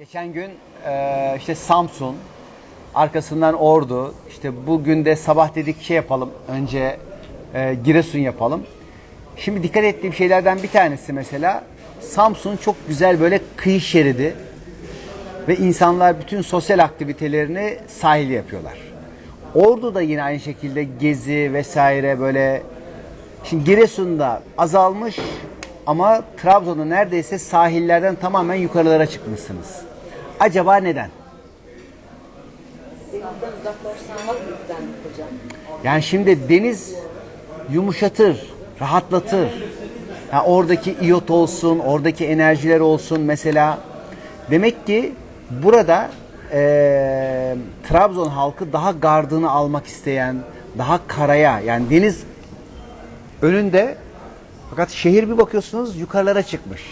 Geçen gün e, işte Samsun, arkasından Ordu, işte bugün de sabah dedik şey yapalım, önce e, Giresun yapalım. Şimdi dikkat ettiğim şeylerden bir tanesi mesela Samsun çok güzel böyle kıyı şeridi ve insanlar bütün sosyal aktivitelerini sahilde yapıyorlar. Ordu da yine aynı şekilde gezi vesaire böyle Şimdi Giresun'da azalmış ama Trabzon'da neredeyse sahillerden tamamen yukarılara çıkmışsınız. Acaba neden? Denizden uzaklaştırmak yüzden hocam. Yani şimdi deniz yumuşatır, rahatlatır. Ha, oradaki iyot olsun, oradaki enerjiler olsun mesela. Demek ki burada eee, Trabzon halkı daha gardını almak isteyen, daha karaya yani deniz önünde fakat şehir bir bakıyorsunuz yukarılara çıkmış.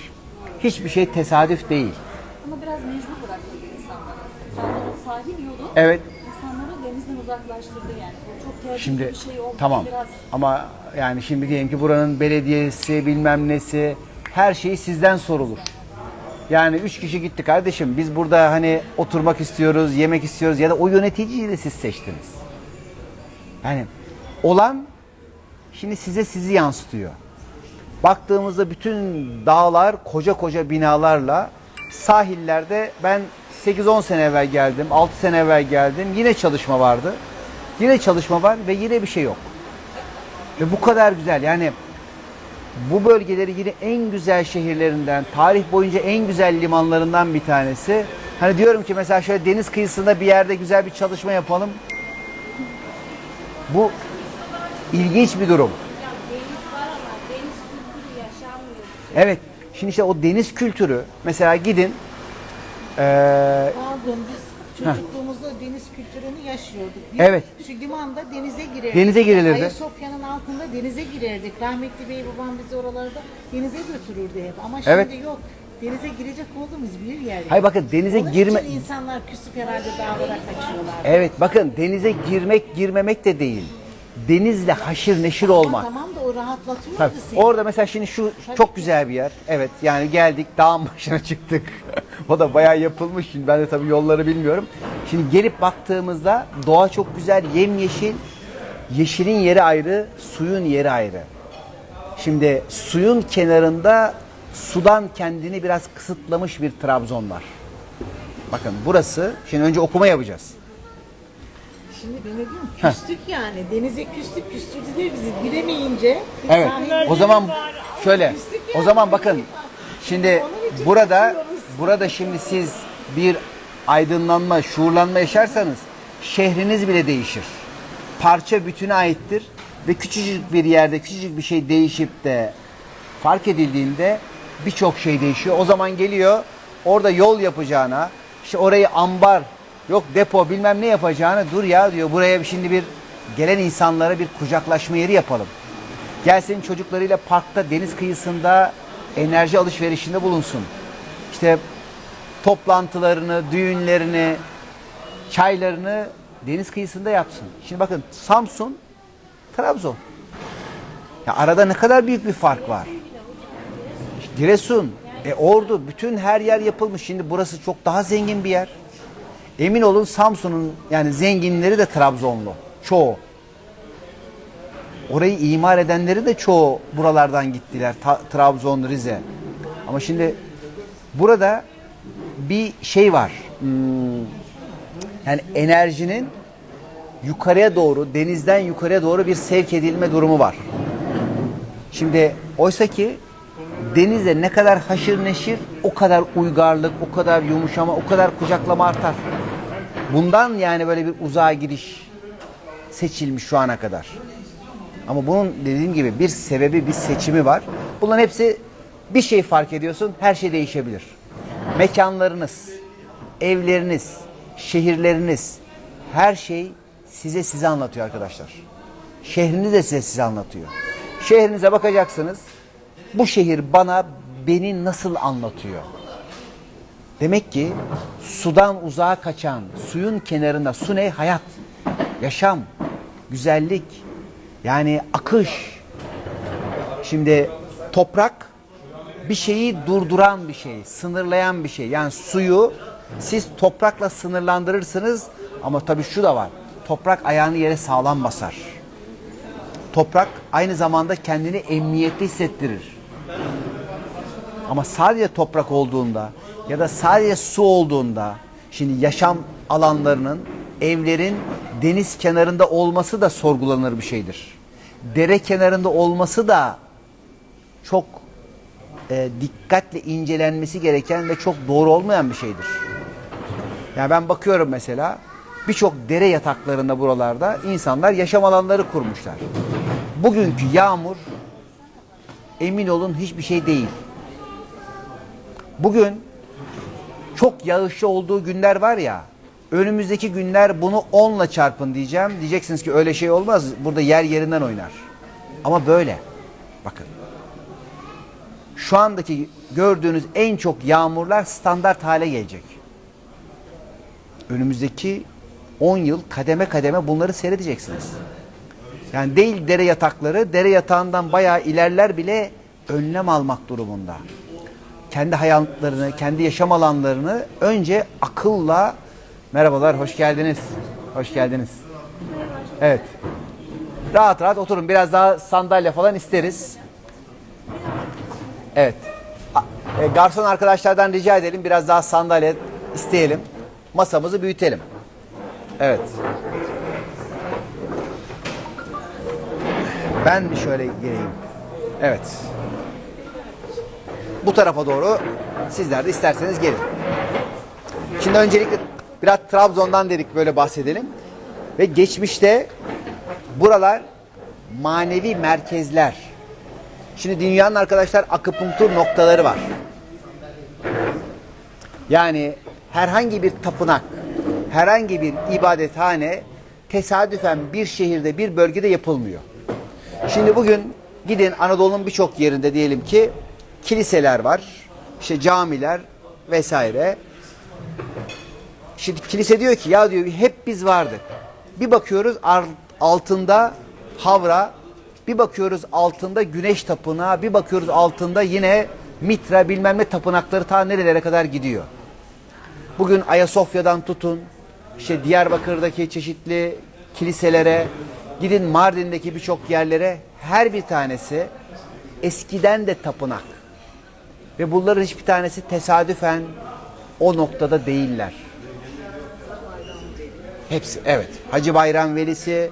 Hiçbir şey tesadüf değil. Ama biraz mecbur bırakıldı insanlara. Trabzon'un sahil yolu Evet. insanları denizden uzaklaştırdı yani. Bu çok tehlikeli Şimdi bir şey oldu. tamam Biraz ama yani şimdi diyelim ki buranın belediyesi bilmem nesi her şeyi sizden sorulur. Yani üç kişi gitti kardeşim biz burada hani oturmak istiyoruz, yemek istiyoruz ya da o yöneticiyi de siz seçtiniz. Yani olan şimdi size sizi yansıtıyor. Baktığımızda bütün dağlar koca koca binalarla sahillerde ben 8-10 sene evvel geldim, 6 sene evvel geldim. Yine çalışma vardı. Yine çalışma var ve yine bir şey yok. Ve bu kadar güzel yani bu bölgeleri yine en güzel şehirlerinden, tarih boyunca en güzel limanlarından bir tanesi. Hani diyorum ki mesela şöyle deniz kıyısında bir yerde güzel bir çalışma yapalım. Bu ilginç bir durum. Evet. Şimdi işte o deniz kültürü mesela gidin eee, Pardon biz çocukluğumuzda deniz kültürünü yaşıyorduk. Biz Evet. Şu limanda denize girerdik. Denize girilirdi. Ayasofya'nın altında denize girerdik. Rahmetli bey babam bizi oralarda denize götürürdü hep. Ama şimdi Evet. yok. Denize girecek olduğumuz bir yer. yok. Hayır bakın denize Onun girme için insanlar küsüp herhalde dağlara kaçıyorlar. Evet bakın denize girmek girmemek de değil. Denizle haşır neşir olmak. Tamam da o rahatlatıyordu Tabii. seni. Orada mesela şimdi şu çok güzel bir yer. Evet yani geldik dağın başına çıktık. o da bayağı yapılmış. Şimdi ben de tabii yolları bilmiyorum. Şimdi gelip baktığımızda doğa çok güzel, yemyeşil. Yeşilin yeri ayrı, suyun yeri ayrı. Şimdi suyun kenarında sudan kendini biraz kısıtlamış bir Trabzon var. Bakın burası, şimdi önce okuma yapacağız. Şimdi ben ne diyorum küstük yani. Denize küstük küstürdüler bizi giremeyince. biz Evet. sahilde- O zaman şöyle. O zaman bakın. Şimdi burada burada şimdi siz bir aydınlanma, şuurlanma yaşarsanız şehriniz bile değişir. Parça bütüne aittir ve küçücük bir yerde küçücük bir şey değişip de fark edildiğinde birçok şey değişiyor. O zaman geliyor orada yol yapacağına, işte orayı ambar, yok depo bilmem ne yapacağına dur ya diyor. Buraya şimdi bir gelen insanlara bir kucaklaşma yeri yapalım. Gelsin çocuklarıyla parkta deniz kıyısında enerji alışverişinde bulunsun. İşte toplantılarını, düğünlerini, çaylarını deniz kıyısında yapsın. Şimdi bakın Samsun, Trabzon. Ya arada ne kadar büyük bir fark var. Giresun, e Ordu, bütün her yer yapılmış. Şimdi burası çok daha zengin bir yer. Emin olun Samsun'un yani zenginleri de Trabzonlu. Çoğu. Orayı imar edenleri de çoğu buralardan gittiler. Ta- Trabzon, Rize. Ama şimdi burada bir şey var. Hmm, yani enerjinin yukarıya doğru, denizden yukarıya doğru bir sevk edilme durumu var. Şimdi oysa ki denize ne kadar haşır neşir o kadar uygarlık, o kadar yumuşama, o kadar kucaklama artar. Bundan yani böyle bir uzağa gidiş seçilmiş şu ana kadar. Ama bunun dediğim gibi bir sebebi, bir seçimi var. Bunların hepsi bir şey fark ediyorsun, her şey değişebilir. Mekanlarınız, evleriniz, şehirleriniz, her şey size size anlatıyor arkadaşlar. Şehriniz de size size anlatıyor. Şehrinize bakacaksınız. Bu şehir bana beni nasıl anlatıyor? Demek ki sudan uzağa kaçan, suyun kenarında su ne? Hayat, yaşam, güzellik, yani akış. Şimdi toprak bir şeyi durduran bir şey, sınırlayan bir şey. Yani suyu Siz toprakla sınırlandırırsınız ama tabii şu da var. Toprak ayağını yere sağlam basar. Toprak aynı zamanda kendini emniyetli hissettirir. Ama sadece toprak olduğunda ya da sadece su olduğunda şimdi yaşam alanlarının evlerin deniz kenarında olması da sorgulanır bir şeydir. Dere kenarında olması da çok e, dikkatle incelenmesi gereken ve çok doğru olmayan bir şeydir. Yani ben bakıyorum mesela birçok dere yataklarında buralarda insanlar yaşam alanları kurmuşlar. Bugünkü yağmur emin olun hiçbir şey değil. Bugün çok yağışlı olduğu günler var ya önümüzdeki günler bunu 10'la çarpın diyeceğim. Diyeceksiniz ki öyle şey olmaz. Burada yer yerinden oynar. Ama böyle. Bakın. Şu andaki gördüğünüz en çok yağmurlar standart hale gelecek. Önümüzdeki 10 yıl kademe kademe bunları seyredeceksiniz. Yani değil dere yatakları, dere yatağından bayağı ilerler bile önlem almak durumunda. Kendi hayatlarını, kendi yaşam alanlarını önce akılla merhabalar, hoş geldiniz. Hoş geldiniz. Evet. Rahat rahat oturun. Biraz daha sandalye falan isteriz. Evet. E, garson arkadaşlardan rica edelim. Biraz daha sandalye isteyelim. Masamızı büyütelim. Evet. Ben şöyle geleyim? Evet. Bu tarafa doğru sizler de isterseniz gelin. Şimdi öncelikle biraz Trabzon'dan dedik böyle bahsedelim. Ve geçmişte buralar manevi merkezler. Şimdi dünyanın arkadaşlar akupunktur noktaları var. Yani herhangi bir tapınak, herhangi bir ibadethane tesadüfen bir şehirde, bir bölgede yapılmıyor. Şimdi bugün gidin Anadolu'nun birçok yerinde diyelim ki kiliseler var, işte camiler vesaire. Şimdi kilise diyor ki ya diyor hep biz vardık. Bir bakıyoruz altında Havra, bir bakıyoruz altında Güneş Tapınağı, bir bakıyoruz altında yine Mitra bilmem ne tapınakları ta nerelere kadar gidiyor. Bugün Ayasofya'dan tutun, işte Diyarbakır'daki çeşitli kiliselere, gidin Mardin'deki birçok yerlere her bir tanesi eskiden de tapınak. Ve bunların hiçbir tanesi tesadüfen o noktada değiller. Hepsi evet. Hacı Bayram Velisi.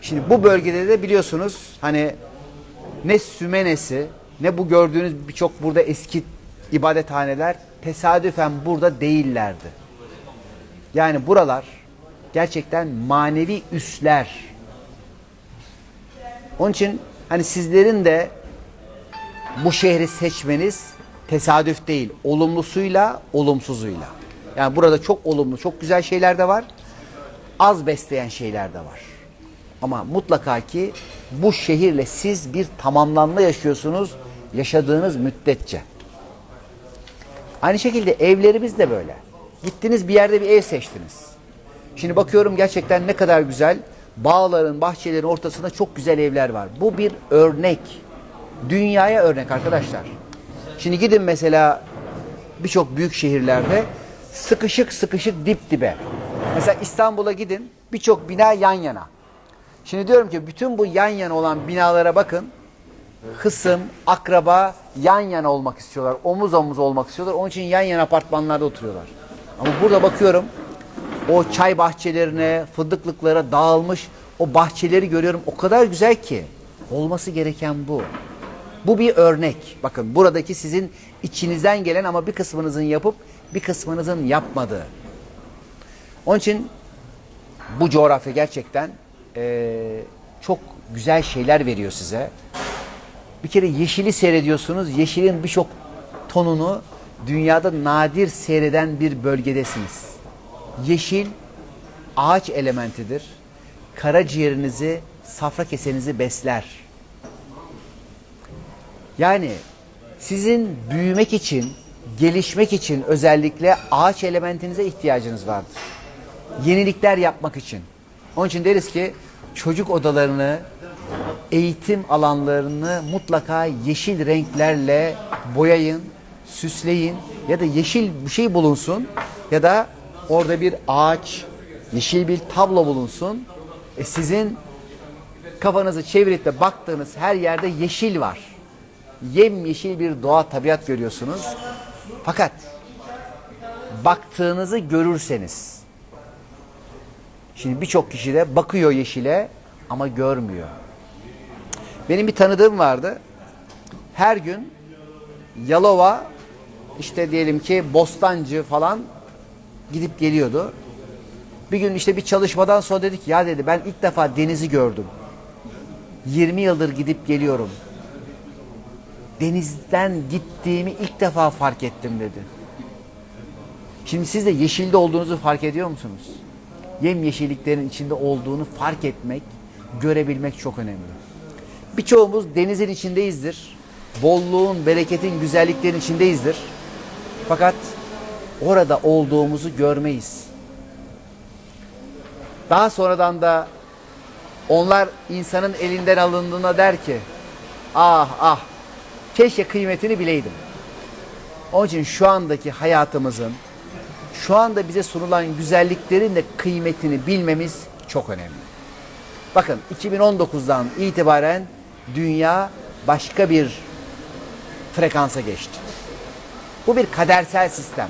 Şimdi bu bölgede de biliyorsunuz hani ne Sümenesi ne bu gördüğünüz birçok burada eski ibadethaneler tesadüfen burada değillerdi. Yani buralar gerçekten manevi üsler. Onun için hani sizlerin de bu şehri seçmeniz tesadüf değil. Olumlusuyla, olumsuzuyla. Yani burada çok olumlu, çok güzel şeyler de var. Az besleyen şeyler de var. Ama mutlaka ki bu şehirle siz bir tamamlanma yaşıyorsunuz yaşadığınız müddetçe. Aynı şekilde evlerimiz de böyle. Gittiniz bir yerde bir ev seçtiniz. Şimdi bakıyorum gerçekten ne kadar güzel. Bağların, bahçelerin ortasında çok güzel evler var. Bu bir örnek. Dünyaya örnek arkadaşlar. Şimdi gidin mesela birçok büyük şehirlerde sıkışık sıkışık dip dibe. Mesela İstanbul'a gidin birçok bina yan yana. Şimdi diyorum ki bütün bu yan yana olan binalara bakın. Hısım, akraba yan yana olmak istiyorlar. Omuz omuz olmak istiyorlar. Onun için yan yana apartmanlarda oturuyorlar. Ama burada bakıyorum o çay bahçelerine, fındıklıklara dağılmış o bahçeleri görüyorum. O kadar güzel ki. Olması gereken bu. Bu bir örnek. Bakın buradaki sizin içinizden gelen ama bir kısmınızın yapıp bir kısmınızın yapmadığı. Onun için bu coğrafya gerçekten eee, çok güzel şeyler veriyor size. Bir kere yeşili seyrediyorsunuz. Yeşilin birçok tonunu dünyada nadir seyreden bir bölgedesiniz. Yeşil ağaç elementidir. Karaciğerinizi, safra kesenizi besler. Yani sizin büyümek için, gelişmek için özellikle ağaç elementinize ihtiyacınız vardır. Yenilikler yapmak için. Onun için deriz ki çocuk odalarını, eğitim alanlarını mutlaka yeşil renklerle boyayın, süsleyin ya da yeşil bir şey bulunsun ya da orada bir ağaç, yeşil bir tablo bulunsun. E sizin kafanızı çevirip de baktığınız her yerde yeşil var. Yemyeşil bir doğa tabiat görüyorsunuz. Fakat baktığınızı görürseniz şimdi birçok kişi de bakıyor yeşile ama görmüyor. Benim bir tanıdığım vardı. Her gün Yalova işte diyelim ki Bostancı falan gidip geliyordu. Bir gün işte bir çalışmadan sonra dedik ya dedi ben ilk defa denizi gördüm. 20 yıldır gidip geliyorum. Denizden gittiğimi ilk defa fark ettim dedi. Şimdi siz de yeşilde olduğunuzu fark ediyor musunuz? Yem yeşilliklerin içinde olduğunu fark etmek, görebilmek çok önemli. Birçoğumuz denizin içindeyizdir. Bolluğun, bereketin, güzelliklerin içindeyizdir. Fakat orada olduğumuzu görmeyiz. Daha sonradan da onlar insanın elinden alındığına der ki ah ah keşke kıymetini bileydim. Onun için şu andaki hayatımızın şu anda bize sunulan güzelliklerin de kıymetini bilmemiz çok önemli. Bakın 2019'dan itibaren dünya başka bir frekansa geçti. Bu bir kadersel sistem.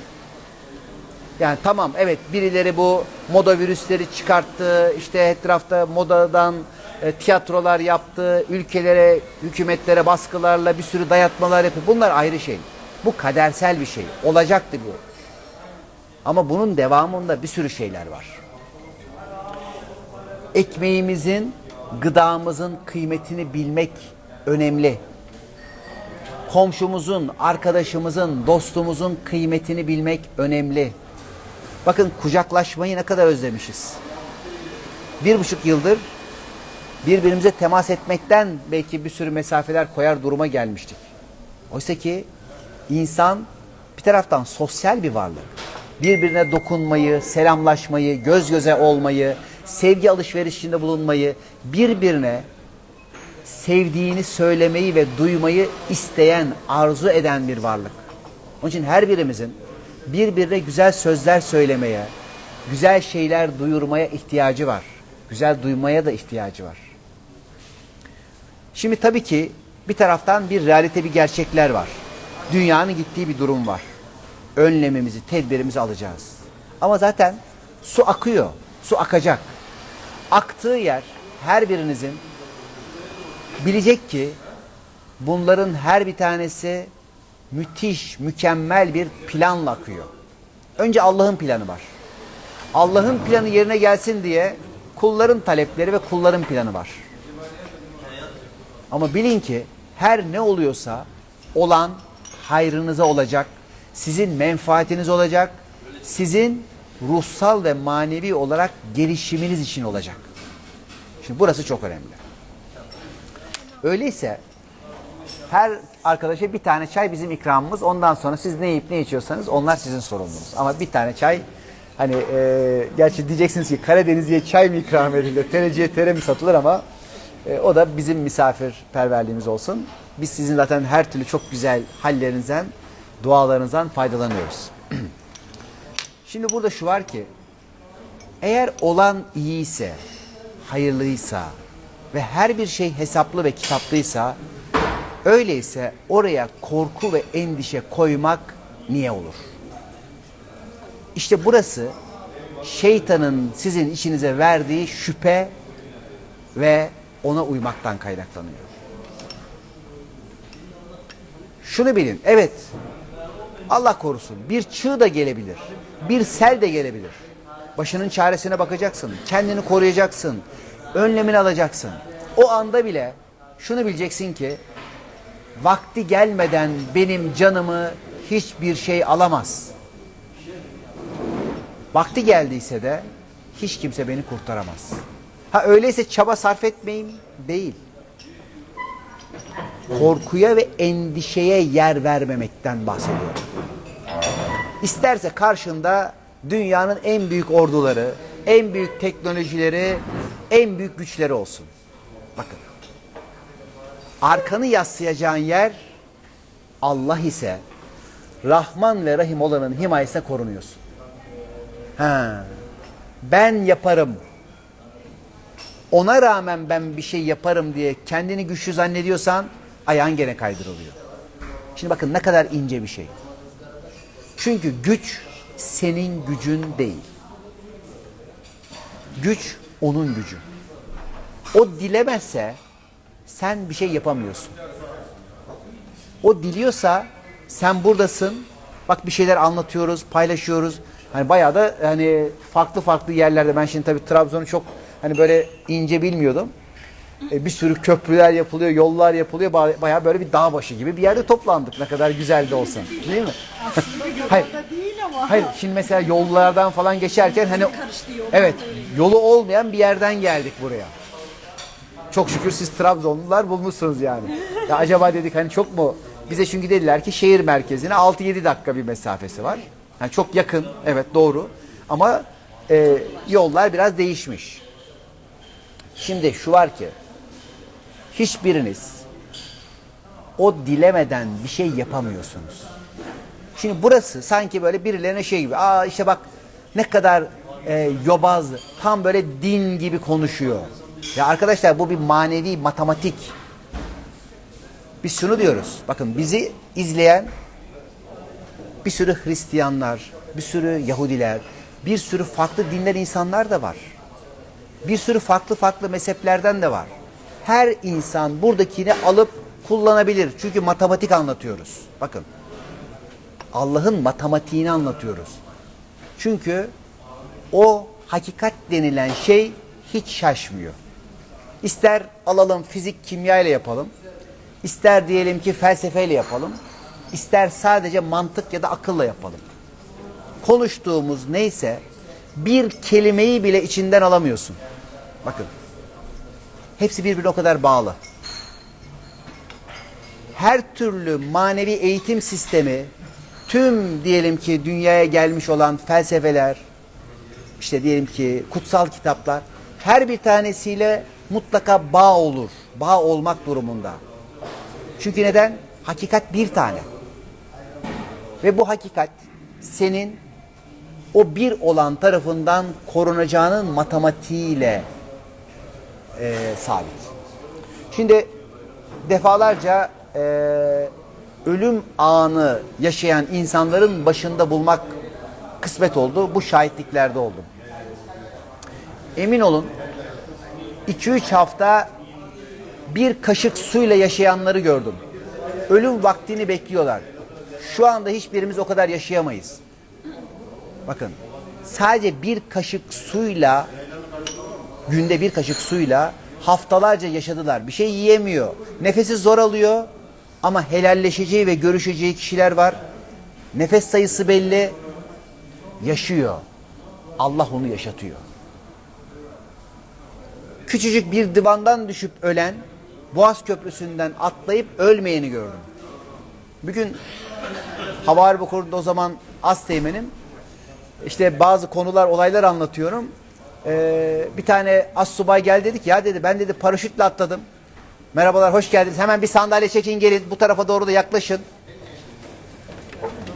Yani tamam evet birileri bu moda virüsleri çıkarttı. işte etrafta modadan e, tiyatrolar yaptı. Ülkelere, hükümetlere baskılarla bir sürü dayatmalar yapıyor. Bunlar ayrı şey. Bu kadersel bir şey. Olacaktı bu. Ama bunun devamında bir sürü şeyler var. Ekmeğimizin, gıdamızın kıymetini bilmek önemli. Komşumuzun, arkadaşımızın, dostumuzun kıymetini bilmek önemli. Bakın kucaklaşmayı ne kadar özlemişiz. Bir buçuk yıldır birbirimize temas etmekten belki bir sürü mesafeler koyar duruma gelmiştik. Oysa ki insan bir taraftan sosyal bir varlık. Birbirine dokunmayı, selamlaşmayı, göz göze olmayı, sevgi alışverişinde bulunmayı, birbirine sevdiğini söylemeyi ve duymayı isteyen, arzu eden bir varlık. Onun için her birimizin birbirine güzel sözler söylemeye, güzel şeyler duyurmaya ihtiyacı var. Güzel duymaya da ihtiyacı var. Şimdi tabii ki bir taraftan bir realite, bir gerçekler var. Dünyanın gittiği bir durum var. Önlemimizi, tedbirimizi alacağız. Ama zaten su akıyor, su akacak. Aktığı yer her birinizin bilecek ki bunların her bir tanesi müthiş, mükemmel bir planla akıyor. Önce Allah'ın planı var. Allah'ın planı yerine gelsin diye kulların talepleri ve kulların planı var. Ama bilin ki her ne oluyorsa olan hayrınıza olacak, sizin menfaatiniz olacak, sizin ruhsal ve manevi olarak gelişiminiz için olacak. Şimdi burası çok önemli. Öyleyse her arkadaşa bir tane çay bizim ikramımız. Ondan sonra siz ne yiyip ne içiyorsanız onlar sizin sorumlunuz. Ama bir tane çay hani e, gerçi diyeceksiniz ki Karadeniz'e çay mı ikram edilir, tereciye tere mi satılır ama e, o da bizim misafirperverliğimiz olsun. Biz sizin zaten her türlü çok güzel hallerinizden, dualarınızdan faydalanıyoruz. Şimdi burada şu var ki eğer olan iyiyse, hayırlıysa ve her bir şey hesaplı ve kitaplıysa öyleyse oraya korku ve endişe koymak niye olur? İşte burası şeytanın sizin içinize verdiği şüphe ve ona uymaktan kaynaklanıyor. Şunu bilin, evet Allah korusun bir çığ da gelebilir, bir sel de gelebilir. Başının çaresine bakacaksın, kendini koruyacaksın, önlemini alacaksın. O anda bile şunu bileceksin ki vakti gelmeden benim canımı hiçbir şey alamaz. Vakti geldiyse de hiç kimse beni kurtaramaz. Ha öyleyse çaba sarf etmeyeyim değil. Korkuya ve endişeye yer vermemekten bahsediyorum. İsterse karşında dünyanın en büyük orduları, en büyük teknolojileri, en büyük güçleri olsun. Bakın. Arkanı yaslayacağın yer Allah ise Rahman ve Rahim olanın himayesine korunuyorsun. Ha. Ben yaparım. Ona rağmen ben bir şey yaparım diye kendini güçlü zannediyorsan ayağın gene kaydırılıyor. Şimdi bakın ne kadar ince bir şey. Çünkü güç senin gücün değil. Güç onun gücü. O dilemezse sen bir şey yapamıyorsun. O diliyorsa sen buradasın. Bak bir şeyler anlatıyoruz, paylaşıyoruz. Hani bayağı da hani farklı farklı yerlerde ben şimdi tabii Trabzon'u çok hani böyle ince bilmiyordum. E, bir sürü köprüler yapılıyor, yollar yapılıyor. Ba- Bayağı böyle bir dağ başı gibi bir yerde toplandık ne kadar güzel de olsa. Değil mi? Hayır. değil ama. Hayır şimdi mesela yollardan falan geçerken hani evet yolu olmayan bir yerden geldik buraya. Çok şükür siz Trabzonlular bulmuşsunuz yani. Ya acaba dedik hani çok mu bize çünkü dediler ki şehir merkezine 6-7 dakika bir mesafesi var. Yani çok yakın evet doğru ama e, yollar biraz değişmiş. Şimdi şu var ki hiçbiriniz o dilemeden bir şey yapamıyorsunuz. Şimdi burası sanki böyle birilerine şey gibi. Aa işte bak ne kadar e, yobaz, tam böyle din gibi konuşuyor. Ya arkadaşlar bu bir manevi matematik. Biz şunu diyoruz. Bakın bizi izleyen bir sürü Hristiyanlar, bir sürü Yahudiler, bir sürü farklı dinler insanlar da var. Bir sürü farklı farklı mezheplerden de var. Her insan buradakini alıp kullanabilir. Çünkü matematik anlatıyoruz. Bakın. Allah'ın matematiğini anlatıyoruz. Çünkü o hakikat denilen şey hiç şaşmıyor. İster alalım fizik kimya ile yapalım. ister diyelim ki felsefeyle yapalım. ister sadece mantık ya da akılla yapalım. Konuştuğumuz neyse bir kelimeyi bile içinden alamıyorsun. Bakın. Hepsi birbirine o kadar bağlı. Her türlü manevi eğitim sistemi tüm diyelim ki dünyaya gelmiş olan felsefeler, işte diyelim ki kutsal kitaplar her bir tanesiyle mutlaka bağ olur. Bağ olmak durumunda. Çünkü neden? Hakikat bir tane. Ve bu hakikat senin o bir olan tarafından korunacağının matematiğiyle e, sabit. Şimdi defalarca e, ölüm anı yaşayan insanların başında bulmak kısmet oldu. Bu şahitliklerde oldum. Emin olun 2-3 hafta bir kaşık suyla yaşayanları gördüm. Ölüm vaktini bekliyorlar. Şu anda hiçbirimiz o kadar yaşayamayız. Bakın sadece bir kaşık suyla günde bir kaşık suyla haftalarca yaşadılar. Bir şey yiyemiyor. Nefesi zor alıyor ama helalleşeceği ve görüşeceği kişiler var. Nefes sayısı belli. Yaşıyor. Allah onu yaşatıyor. Küçücük bir divandan düşüp ölen, Boğaz Köprüsü'nden atlayıp ölmeyeni gördüm. Bugün Hava Harbi Kurulu'nda o zaman az teğmenim. İşte bazı konular, olaylar anlatıyorum. Ee, bir tane az subay geldi dedi ki ya dedi ben dedi paraşütle atladım. Merhabalar hoş geldiniz. Hemen bir sandalye çekin gelin bu tarafa doğru da yaklaşın.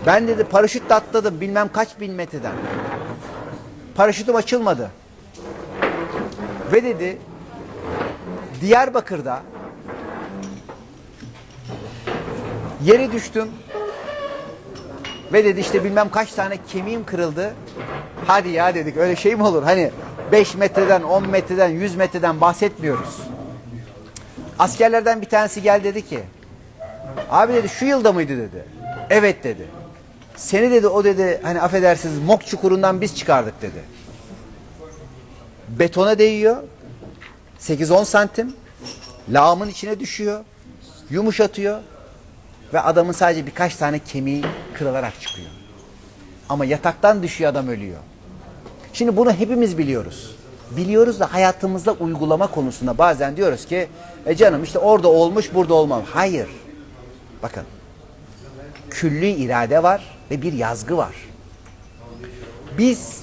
Ben dedi paraşütle atladım bilmem kaç bin metreden. Paraşütüm açılmadı. Ve dedi Diyarbakır'da yere düştüm. Ve dedi işte bilmem kaç tane kemiğim kırıldı. Hadi ya dedik öyle şey mi olur? Hani 5 metreden, 10 metreden, 100 metreden bahsetmiyoruz. Askerlerden bir tanesi gel dedi ki abi dedi şu yılda mıydı dedi. Evet dedi. Seni dedi o dedi hani affedersiniz mok çukurundan biz çıkardık dedi. Betona değiyor. 8-10 santim. Lağımın içine düşüyor. Yumuşatıyor. Ve adamın sadece birkaç tane kemiği kırılarak çıkıyor. Ama yataktan düşüyor adam ölüyor. Şimdi bunu hepimiz biliyoruz. Biliyoruz da hayatımızda uygulama konusunda bazen diyoruz ki e canım işte orada olmuş burada olmam. Hayır. Bakın. Külli irade var ve bir yazgı var. Biz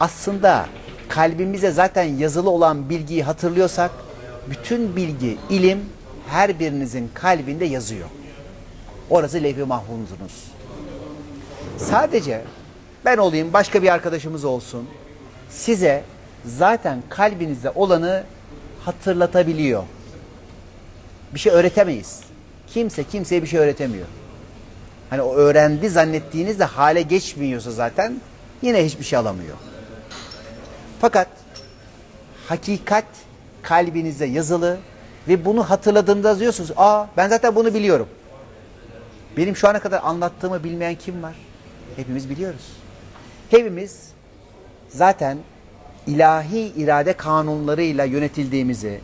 aslında kalbimize zaten yazılı olan bilgiyi hatırlıyorsak bütün bilgi, ilim her birinizin kalbinde yazıyor. Orası levh-i mahfuzunuz. Sadece ben olayım, başka bir arkadaşımız olsun. Size zaten kalbinizde olanı hatırlatabiliyor. Bir şey öğretemeyiz. Kimse kimseye bir şey öğretemiyor. Hani o öğrendi zannettiğinizde hale geçmiyorsa zaten yine hiçbir şey alamıyor. Fakat hakikat kalbinizde yazılı ve bunu hatırladığınızda diyorsunuz. Aa ben zaten bunu biliyorum. Benim şu ana kadar anlattığımı bilmeyen kim var? Hepimiz biliyoruz. Hepimiz zaten ilahi irade kanunlarıyla yönetildiğimizi,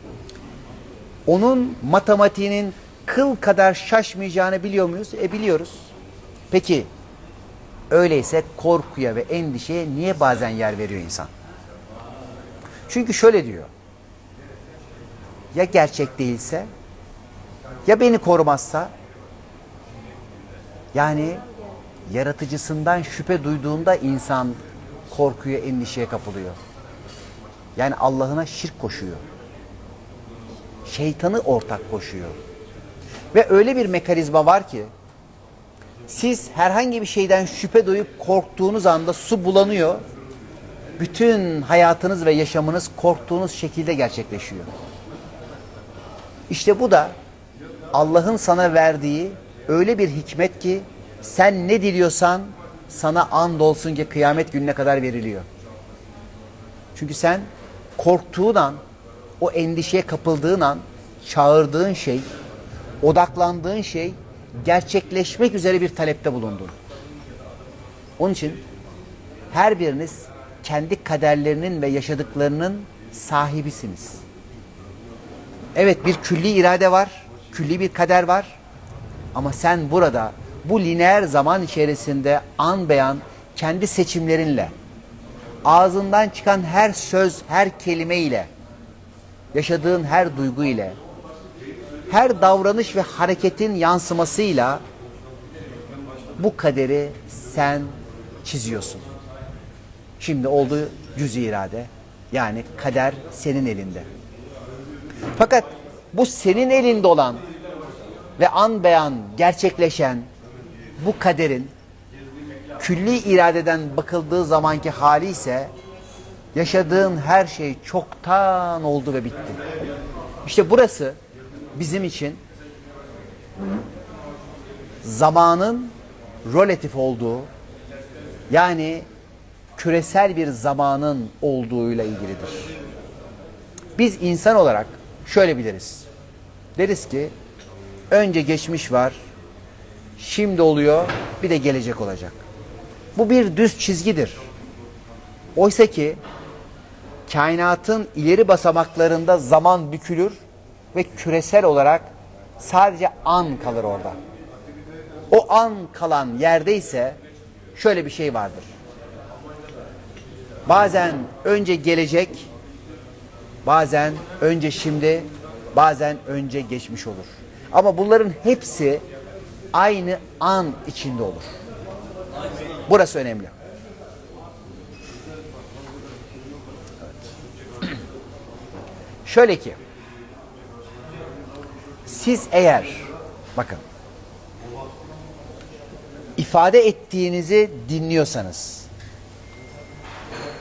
onun matematiğinin kıl kadar şaşmayacağını biliyor muyuz? E biliyoruz. Peki öyleyse korkuya ve endişeye niye bazen yer veriyor insan? Çünkü şöyle diyor. Ya gerçek değilse? Ya beni korumazsa? Yani yaratıcısından şüphe duyduğunda insan korkuya, endişeye kapılıyor. Yani Allah'ına şirk koşuyor. Şeytanı ortak koşuyor. Ve öyle bir mekanizma var ki siz herhangi bir şeyden şüphe duyup korktuğunuz anda su bulanıyor. Bütün hayatınız ve yaşamınız korktuğunuz şekilde gerçekleşiyor. İşte bu da Allah'ın sana verdiği öyle bir hikmet ki sen ne diliyorsan sana and olsun ki kıyamet gününe kadar veriliyor. Çünkü sen korktuğun an, o endişeye kapıldığın an çağırdığın şey, odaklandığın şey gerçekleşmek üzere bir talepte bulundun. Onun için her biriniz kendi kaderlerinin ve yaşadıklarının sahibisiniz. Evet bir külli irade var, külli bir kader var. Ama sen burada bu lineer zaman içerisinde an beyan kendi seçimlerinle, ağzından çıkan her söz, her kelime ile, yaşadığın her duygu ile, her davranış ve hareketin yansımasıyla bu kaderi sen çiziyorsun. Şimdi oldu cüz irade. Yani kader senin elinde. Fakat bu senin elinde olan ve an beyan gerçekleşen bu kaderin külli iradeden bakıldığı zamanki hali ise yaşadığın her şey çoktan oldu ve bitti. İşte burası bizim için zamanın relatif olduğu yani küresel bir zamanın olduğuyla ilgilidir. Biz insan olarak şöyle biliriz. Deriz ki önce geçmiş var, şimdi oluyor, bir de gelecek olacak. Bu bir düz çizgidir. Oysa ki kainatın ileri basamaklarında zaman bükülür ve küresel olarak sadece an kalır orada. O an kalan yerde ise şöyle bir şey vardır. Bazen önce gelecek, bazen önce şimdi, bazen önce geçmiş olur. Ama bunların hepsi aynı an içinde olur. Burası önemli. Şöyle ki, siz eğer, bakın, ifade ettiğinizi dinliyorsanız,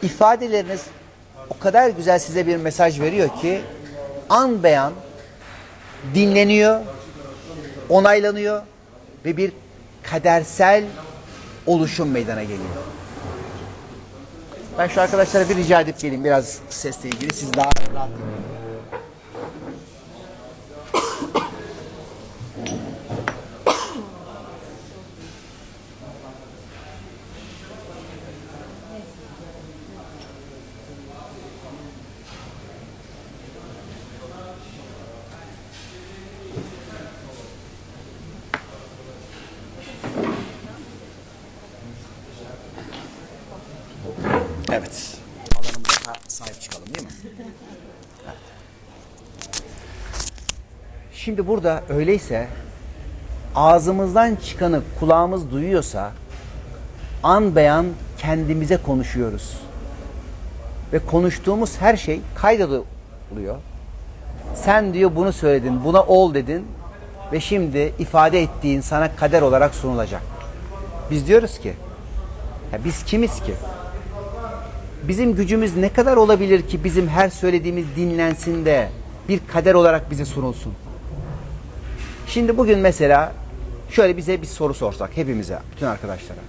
ifadeleriniz o kadar güzel size bir mesaj veriyor ki, an beyan dinleniyor, onaylanıyor ve bir kadersel oluşum meydana geliyor. Ben şu arkadaşlara bir rica edip geleyim biraz sesle ilgili. Siz daha rahat dinleyin. Evet. Alanımıza da sahip çıkalım değil mi? Evet. Şimdi burada öyleyse ağzımızdan çıkanı kulağımız duyuyorsa an beyan kendimize konuşuyoruz. Ve konuştuğumuz her şey kaydediliyor. Sen diyor bunu söyledin, buna ol dedin ve şimdi ifade ettiğin sana kader olarak sunulacak. Biz diyoruz ki Ya biz kimiz ki? Bizim gücümüz ne kadar olabilir ki bizim her söylediğimiz dinlensin de bir kader olarak bize sunulsun? Şimdi bugün mesela şöyle bize bir soru sorsak hepimize, bütün arkadaşlara.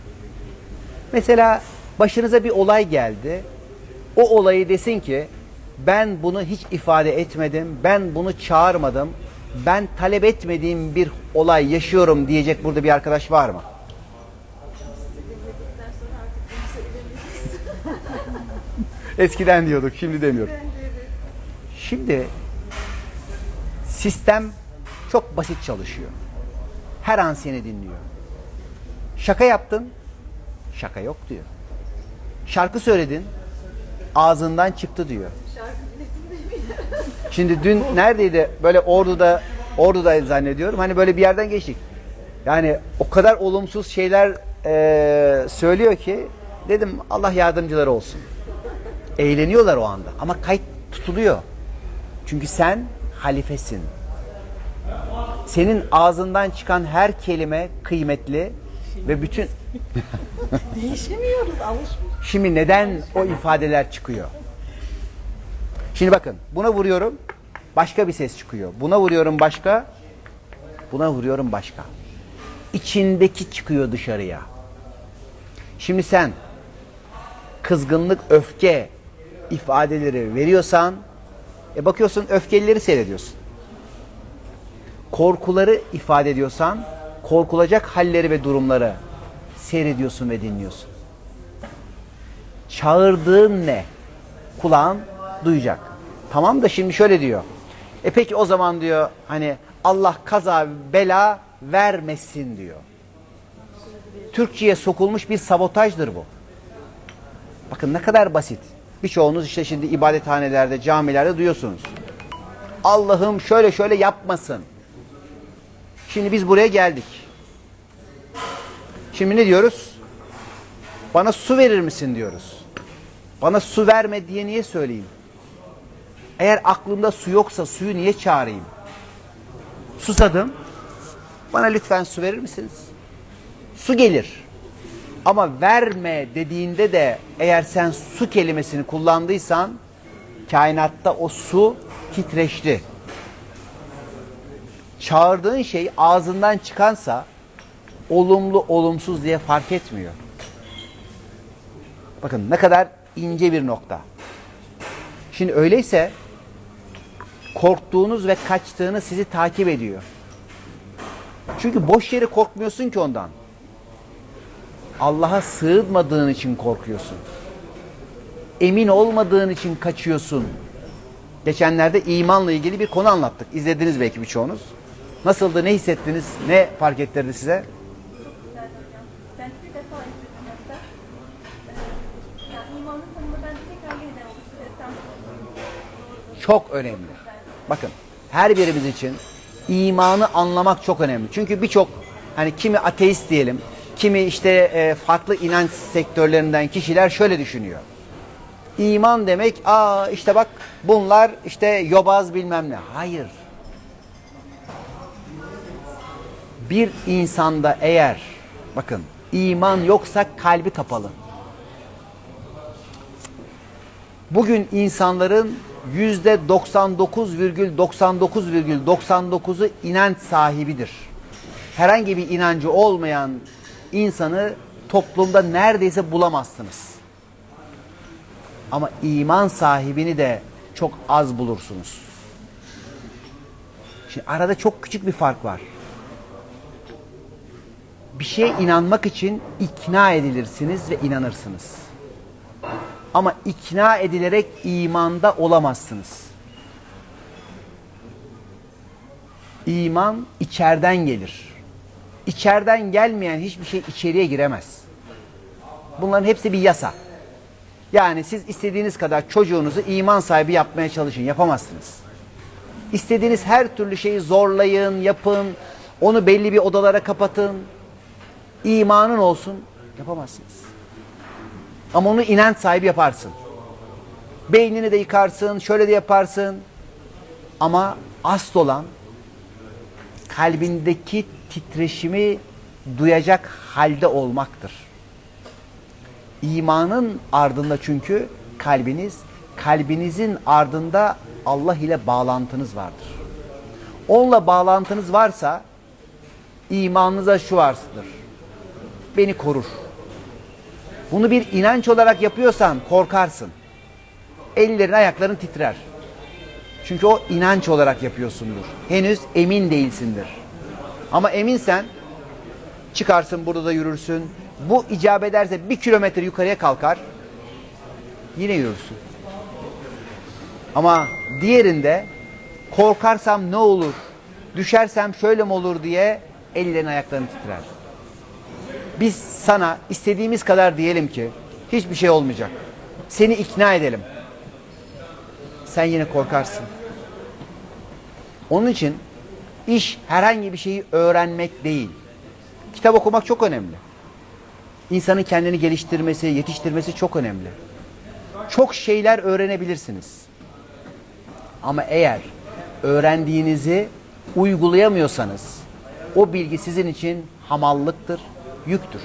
Mesela başınıza bir olay geldi. O olayı desin ki ben bunu hiç ifade etmedim, ben bunu çağırmadım, ben talep etmediğim bir olay yaşıyorum diyecek burada bir arkadaş var mı? Eskiden diyorduk, şimdi demiyorum. Şimdi sistem çok basit çalışıyor. Her an seni dinliyor. Şaka yaptın, şaka yok diyor. Şarkı söyledin, ağzından çıktı diyor. Şimdi dün neredeydi? Böyle Ordu'da, Ordu'da zannediyorum. Hani böyle bir yerden geçtik. Yani o kadar olumsuz şeyler eee, söylüyor ki dedim Allah yardımcıları olsun. Eğleniyorlar o anda ama kayıt tutuluyor. Çünkü sen halifesin. Senin ağzından çıkan her kelime kıymetli ve bütün Değişemiyoruz, alışmış. Şimdi neden o ifadeler çıkıyor? Şimdi bakın buna vuruyorum başka bir ses çıkıyor. Buna vuruyorum başka. Buna vuruyorum başka. İçindeki çıkıyor dışarıya. Şimdi sen kızgınlık, öfke ifadeleri veriyorsan e bakıyorsun öfkelileri seyrediyorsun. Korkuları ifade ediyorsan korkulacak halleri ve durumları seyrediyorsun ve dinliyorsun. Çağırdığın ne? Kulağın duyacak. Tamam da şimdi şöyle diyor. E peki o zaman diyor hani Allah kaza bela vermesin diyor. Türkçe'ye sokulmuş bir sabotajdır bu. Bakın ne kadar basit. Birçoğunuz işte şimdi ibadethanelerde, camilerde duyuyorsunuz. Allah'ım şöyle şöyle yapmasın. Şimdi biz buraya geldik. Şimdi ne diyoruz? Bana su verir misin diyoruz. Bana su verme diye niye söyleyeyim? Eğer aklımda su yoksa suyu niye çağırayım? Susadım. Bana lütfen su verir misiniz? Su gelir. Ama verme dediğinde de eğer sen su kelimesini kullandıysan kainatta o su titreşti. Çağırdığın şey ağzından çıkansa olumlu olumsuz diye fark etmiyor. Bakın ne kadar ince bir nokta. Şimdi öyleyse korktuğunuz ve kaçtığınız sizi takip ediyor. Çünkü boş yere korkmuyorsun ki ondan. Allah'a sığınmadığın için korkuyorsun. Emin olmadığın için kaçıyorsun. Geçenlerde imanla ilgili bir konu anlattık. İzlediniz belki birçoğunuz. Nasıldı, ne hissettiniz, ne fark ettirdi size? Çok önemli. Bakın her birimiz için imanı anlamak çok önemli. Çünkü birçok hani kimi ateist diyelim, kimi işte e, farklı inanç sektörlerinden kişiler şöyle düşünüyor. İman demek aa işte bak bunlar işte yobaz bilmem ne. Hayır. Bir insanda eğer bakın iman yoksa kalbi kapalı. Bugün insanların yüzde 99,99,99'u inanç sahibidir. Herhangi bir inancı olmayan insanı toplumda neredeyse bulamazsınız. Ama iman sahibini de çok az bulursunuz. Şimdi arada çok küçük bir fark var. Bir şeye inanmak için ikna edilirsiniz ve inanırsınız. Ama ikna edilerek imanda olamazsınız. İman içeriden gelir. İçeriden gelmeyen hiçbir şey içeriye giremez. Bunların hepsi bir yasa. Yani siz istediğiniz kadar çocuğunuzu iman sahibi yapmaya çalışın, yapamazsınız. İstediğiniz her türlü şeyi zorlayın, yapın, onu belli bir odalara kapatın. İmanın olsun, yapamazsınız. Ama onu inanç sahibi yaparsın. Beynini de yıkarsın, şöyle de yaparsın. Ama asıl olan kalbindeki titreşimi duyacak halde olmaktır. İmanın ardında çünkü kalbiniz, kalbinizin ardında Allah ile bağlantınız vardır. Onunla bağlantınız varsa imanınıza şu varsıdır. Beni korur. Bunu bir inanç olarak yapıyorsan korkarsın. Ellerin ayakların titrer. Çünkü o inanç olarak yapıyorsundur. Henüz emin değilsindir. Ama eminsen çıkarsın burada da yürürsün. Bu icap ederse bir kilometre yukarıya kalkar. Yine yürürsün. Ama diğerinde korkarsam ne olur? Düşersem şöyle mi olur diye ellerin ayakların titrer. Biz sana istediğimiz kadar diyelim ki hiçbir şey olmayacak. Seni ikna edelim. Sen yine korkarsın. Onun için iş herhangi bir şeyi öğrenmek değil. Kitap okumak çok önemli. İnsanın kendini geliştirmesi, yetiştirmesi çok önemli. Çok şeyler öğrenebilirsiniz. Ama eğer öğrendiğinizi uygulayamıyorsanız o bilgi sizin için hamallıktır, yüktür.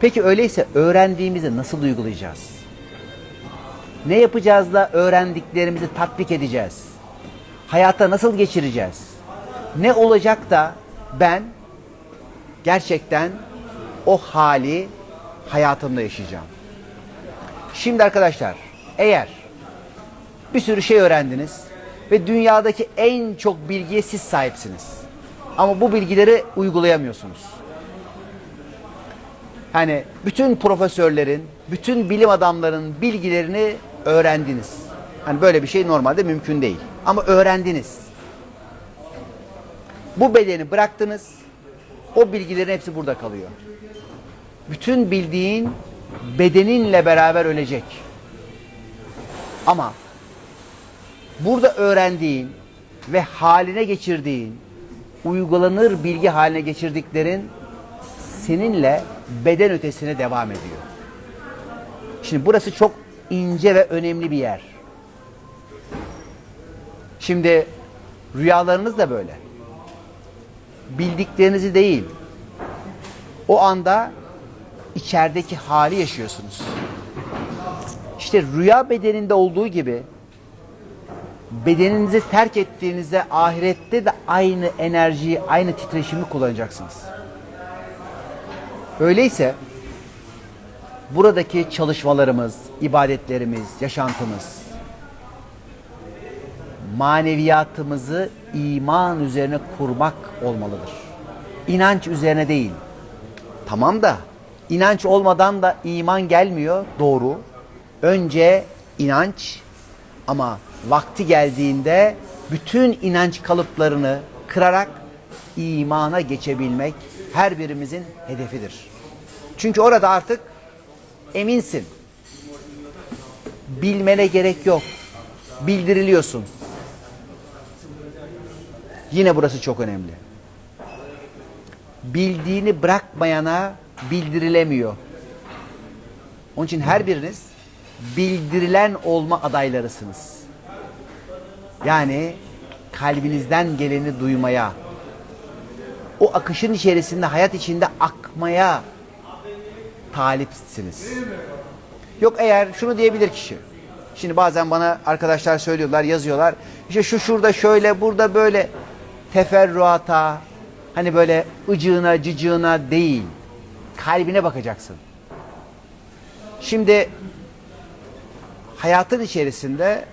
Peki öyleyse öğrendiğimizi nasıl uygulayacağız? Ne yapacağız da öğrendiklerimizi tatbik edeceğiz? Hayata nasıl geçireceğiz? Ne olacak da ben gerçekten o hali hayatımda yaşayacağım? Şimdi arkadaşlar eğer bir sürü şey öğrendiniz ve dünyadaki en çok bilgiye siz sahipsiniz. Ama bu bilgileri uygulayamıyorsunuz. Hani bütün profesörlerin, bütün bilim adamlarının bilgilerini öğrendiniz. Hani böyle bir şey normalde mümkün değil. Ama öğrendiniz. Bu bedeni bıraktınız. O bilgilerin hepsi burada kalıyor. Bütün bildiğin bedeninle beraber ölecek. Ama burada öğrendiğin ve haline geçirdiğin, uygulanır bilgi haline geçirdiklerin seninle beden ötesine devam ediyor. Şimdi burası çok ince ve önemli bir yer. Şimdi rüyalarınız da böyle. Bildiklerinizi değil, o anda içerideki hali yaşıyorsunuz. İşte rüya bedeninde olduğu gibi bedeninizi terk ettiğinizde ahirette de aynı enerjiyi, aynı titreşimi kullanacaksınız. Öyleyse buradaki çalışmalarımız, ibadetlerimiz, yaşantımız maneviyatımızı iman üzerine kurmak olmalıdır. İnanç üzerine değil. Tamam da inanç olmadan da iman gelmiyor. Doğru. Önce inanç ama vakti geldiğinde bütün inanç kalıplarını kırarak imana geçebilmek her birimizin hedefidir. Çünkü orada artık eminsin. Bilmene gerek yok. Bildiriliyorsun. Yine burası çok önemli. Bildiğini bırakmayana bildirilemiyor. Onun için her biriniz bildirilen olma adaylarısınız. Yani kalbinizden geleni duymaya, o akışın içerisinde, hayat içinde akmaya talipsiniz. Yok eğer şunu diyebilir kişi. Şimdi bazen bana arkadaşlar söylüyorlar, yazıyorlar. İşte şu şurada şöyle, burada böyle teferruata, hani böyle ıcığına, cıcığına değil. Kalbine bakacaksın. Şimdi hayatın içerisinde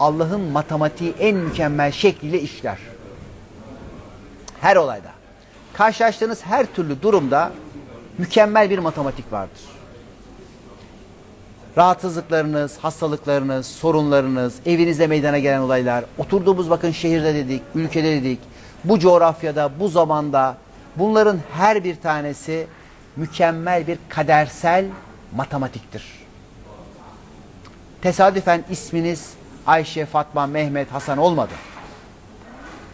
Allah'ın matematiği en mükemmel şekliyle işler. Her olayda. Karşılaştığınız her türlü durumda mükemmel bir matematik vardır. Rahatsızlıklarınız, hastalıklarınız, sorunlarınız, evinizde meydana gelen olaylar, oturduğumuz bakın şehirde dedik, ülkede dedik, bu coğrafyada, bu zamanda bunların her bir tanesi mükemmel bir kadersel matematiktir. Tesadüfen isminiz Ayşe, Fatma, Mehmet, Hasan olmadı.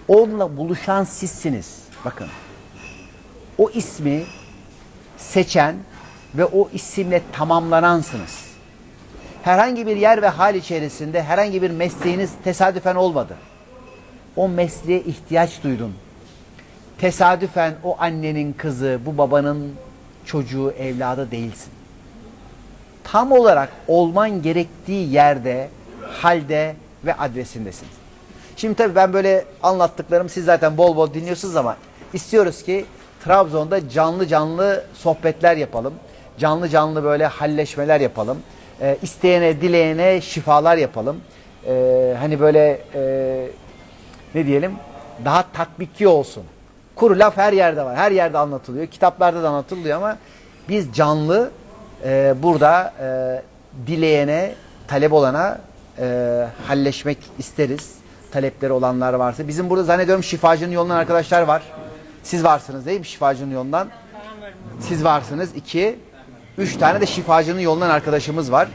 Onunla buluşan sizsiniz. Bakın. O ismi seçen ve o isimle tamamlanansınız. Herhangi bir yer ve hal içerisinde herhangi bir mesleğiniz tesadüfen olmadı. O mesleğe ihtiyaç duydun. Tesadüfen o annenin kızı, bu babanın çocuğu, evladı değilsin. Tam olarak olman gerektiği yerde, halde ve adresindesin. Şimdi tabii ben böyle anlattıklarım siz zaten bol bol dinliyorsunuz ama istiyoruz ki Trabzon'da canlı canlı sohbetler yapalım. Canlı canlı böyle halleşmeler yapalım. Ee, isteyene, dileyene şifalar yapalım. Ee, hani böyle e, ne diyelim daha tatbikli olsun. Kuru laf her yerde var. Her yerde anlatılıyor. Kitaplarda da anlatılıyor ama biz canlı e, burada e, dileyene, talep olana e, halleşmek isteriz. Talepleri olanlar varsa. Bizim burada zannediyorum şifacının yolundan arkadaşlar var. Siz varsınız değil mi şifacının yolundan? Siz varsınız. iki. Üç tane de şifacının yolundan arkadaşımız var.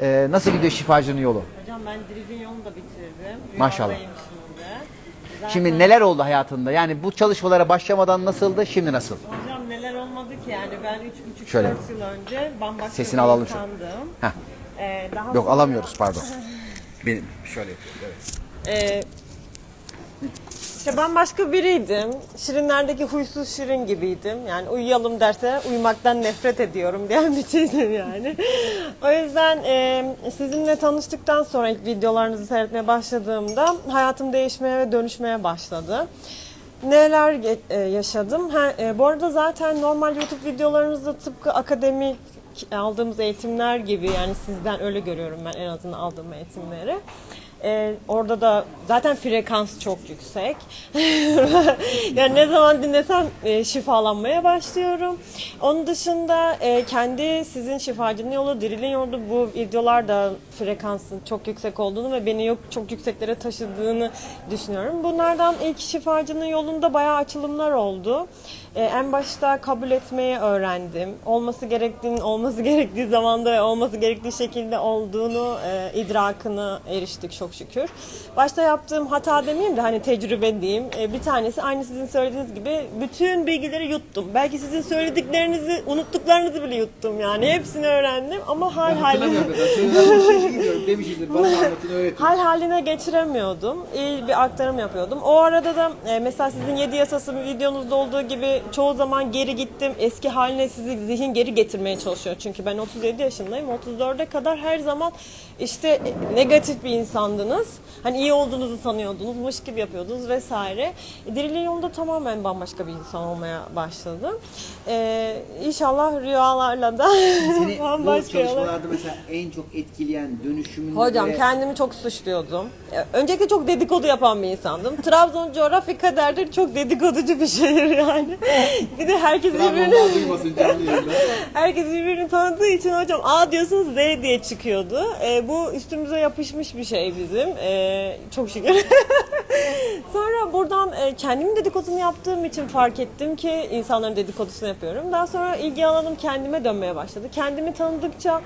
E, nasıl gidiyor şifacının yolu? Hocam ben Driv'in yolunu da bitirdim. Maşallah. Şimdi. Zaten Şimdi neler oldu hayatında? Yani bu çalışmalara başlamadan nasıldı, şimdi nasıl? Hocam neler olmadı ki yani ben 3,5 Şöyle. 4 yıl önce bambaşka Sesini bir alalım insandım. Ee, daha Yok sonra- alamıyoruz pardon. Benim şöyle yapıyorum. Evet. Ee, işte bambaşka biriydim. Şirinlerdeki huysuz şirin gibiydim. Yani uyuyalım derse uyumaktan nefret ediyorum diyen bir şeydim yani. o yüzden e, sizinle tanıştıktan sonra ilk videolarınızı seyretmeye başladığımda hayatım değişmeye ve dönüşmeye başladı. Neler e, yaşadım? Ha, e, bu arada zaten normal YouTube videolarınızda tıpkı akademik aldığımız eğitimler gibi yani sizden öyle görüyorum ben en azından aldığım eğitimleri. Ee, orada da zaten frekans çok yüksek. yani ne zaman dinlesem e, şifalanmaya başlıyorum. Onun dışında e, kendi sizin şifacının yolu, dirilin yolu bu videolarda frekansın çok yüksek olduğunu ve beni yok çok yükseklere taşıdığını düşünüyorum. Bunlardan ilk şifacının yolunda bayağı açılımlar oldu. Ee, en başta kabul etmeyi öğrendim. Olması gerektiğinin olması gerektiği zamanda ve olması gerektiği şekilde olduğunu e, idrakını eriştik çok şükür. Başta yaptığım hata demeyeyim de hani tecrübe diyeyim. E, bir tanesi aynı sizin söylediğiniz gibi bütün bilgileri yuttum. Belki sizin söylediklerinizi unuttuklarınızı bile yuttum yani. Hepsini öğrendim ama hal haline öğretin. hal haline geçiremiyordum. İyi bir aktarım yapıyordum. O arada da e, mesela sizin 7 yasası videonuzda olduğu gibi çoğu zaman geri gittim. Eski haline sizi zihin geri getirmeye çalışıyor. Çünkü ben 37 yaşındayım. 34'e kadar her zaman işte e, negatif bir insandınız. Hani iyi olduğunuzu sanıyordunuz, mış gibi yapıyordunuz vesaire. E, Diriliğin yolunda tamamen bambaşka bir insan olmaya başladım. E, inşallah rüyalarla da Seni bu bambaşka yola- çalışmalarda mesela en çok etkileyen dönüşümün Hocam böyle- kendimi çok suçluyordum. Ee, Öncelikle çok dedikodu yapan bir insandım. Trabzon coğrafi kaderdir çok dedikoducu bir şehir yani. bir de herkes birbirini herkes birbirini tanıdığı için hocam A diyorsunuz Z diye çıkıyordu. Ee, bu üstümüze yapışmış bir şey bizim. Ee, çok şükür. sonra buradan e, kendimin dedikodunu yaptığım için fark ettim ki insanların dedikodusunu yapıyorum. Daha sonra ilgi alanım kendime dönmeye başladı. Kendimi tanıdıkça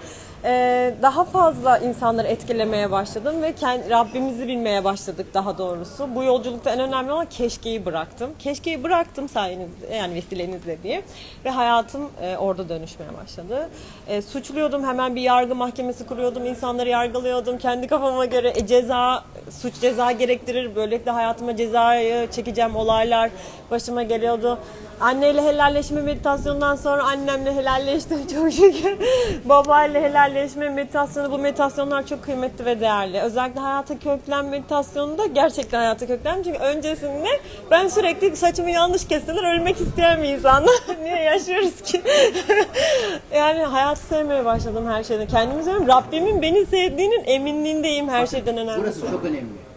e, daha fazla insanları etkilemeye başladım ve Rabbimizi bilmeye başladık daha doğrusu. Bu yolculukta en önemli olan keşkeyi bıraktım. Keşkeyi bıraktım sayenizde yani vesilenizle diye ve hayatım e, orada dönüşmeye başladı. E, suçluyordum hemen bir yargı mahkemesi kuruyordum, insanları yargılıyordum kendi kafama göre ceza suç ceza gerektirir. Böylelikle hayatıma cezayı çekeceğim olaylar başıma geliyordu. Anneyle helalleşme meditasyonundan sonra annemle helalleştim çok şükür. Babayla helalleşme meditasyonu bu meditasyonlar çok kıymetli ve değerli. Özellikle hayata köklen meditasyonunda gerçekten hayata köklen. Çünkü öncesinde ben sürekli saçımı yanlış kesseler ölmek isteyen bir insanım. Niye yaşıyoruz ki? yani hayatı sevmeye başladım her şeyden. Kendimi seviyorum. Rabbimin beni sevdiğinin eminliğindeyim her şeyden önemlisi. Burası çok önemli.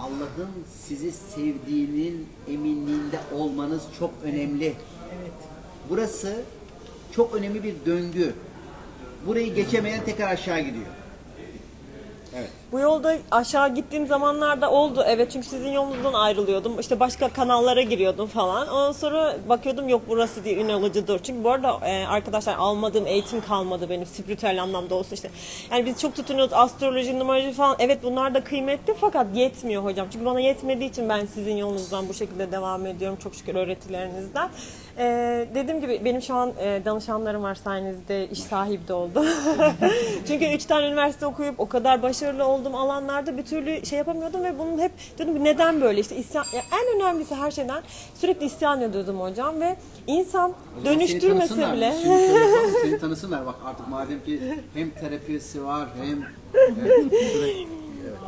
Allah'ın sizi sevdiğinin eminliğinde olmanız çok önemli. Evet. Burası çok önemli bir döngü. Burayı geçemeyen tekrar aşağı gidiyor. Bu yolda aşağı gittiğim zamanlarda oldu. Evet çünkü sizin yolunuzdan ayrılıyordum. İşte başka kanallara giriyordum falan. Ondan sonra bakıyordum yok burası diye ün alıcıdır. Çünkü bu arada e, arkadaşlar almadığım eğitim kalmadı benim spiritüel anlamda olsun işte. Yani biz çok tutunuyoruz astroloji, numaroloji falan. Evet bunlar da kıymetli fakat yetmiyor hocam. Çünkü bana yetmediği için ben sizin yolunuzdan bu şekilde devam ediyorum. Çok şükür öğretilerinizden. Ee, dediğim gibi benim şu an e, danışanlarım var sayenizde iş sahibi de oldu. Çünkü üç tane üniversite okuyup o kadar başarılı olduğum alanlarda bir türlü şey yapamıyordum ve bunun hep dedim ki neden böyle işte isyan, ya en önemlisi her şeyden sürekli isyan ediyordum hocam ve insan dönüştürmese bile seni tanısınlar bak artık madem ki hem terapisi var hem evet,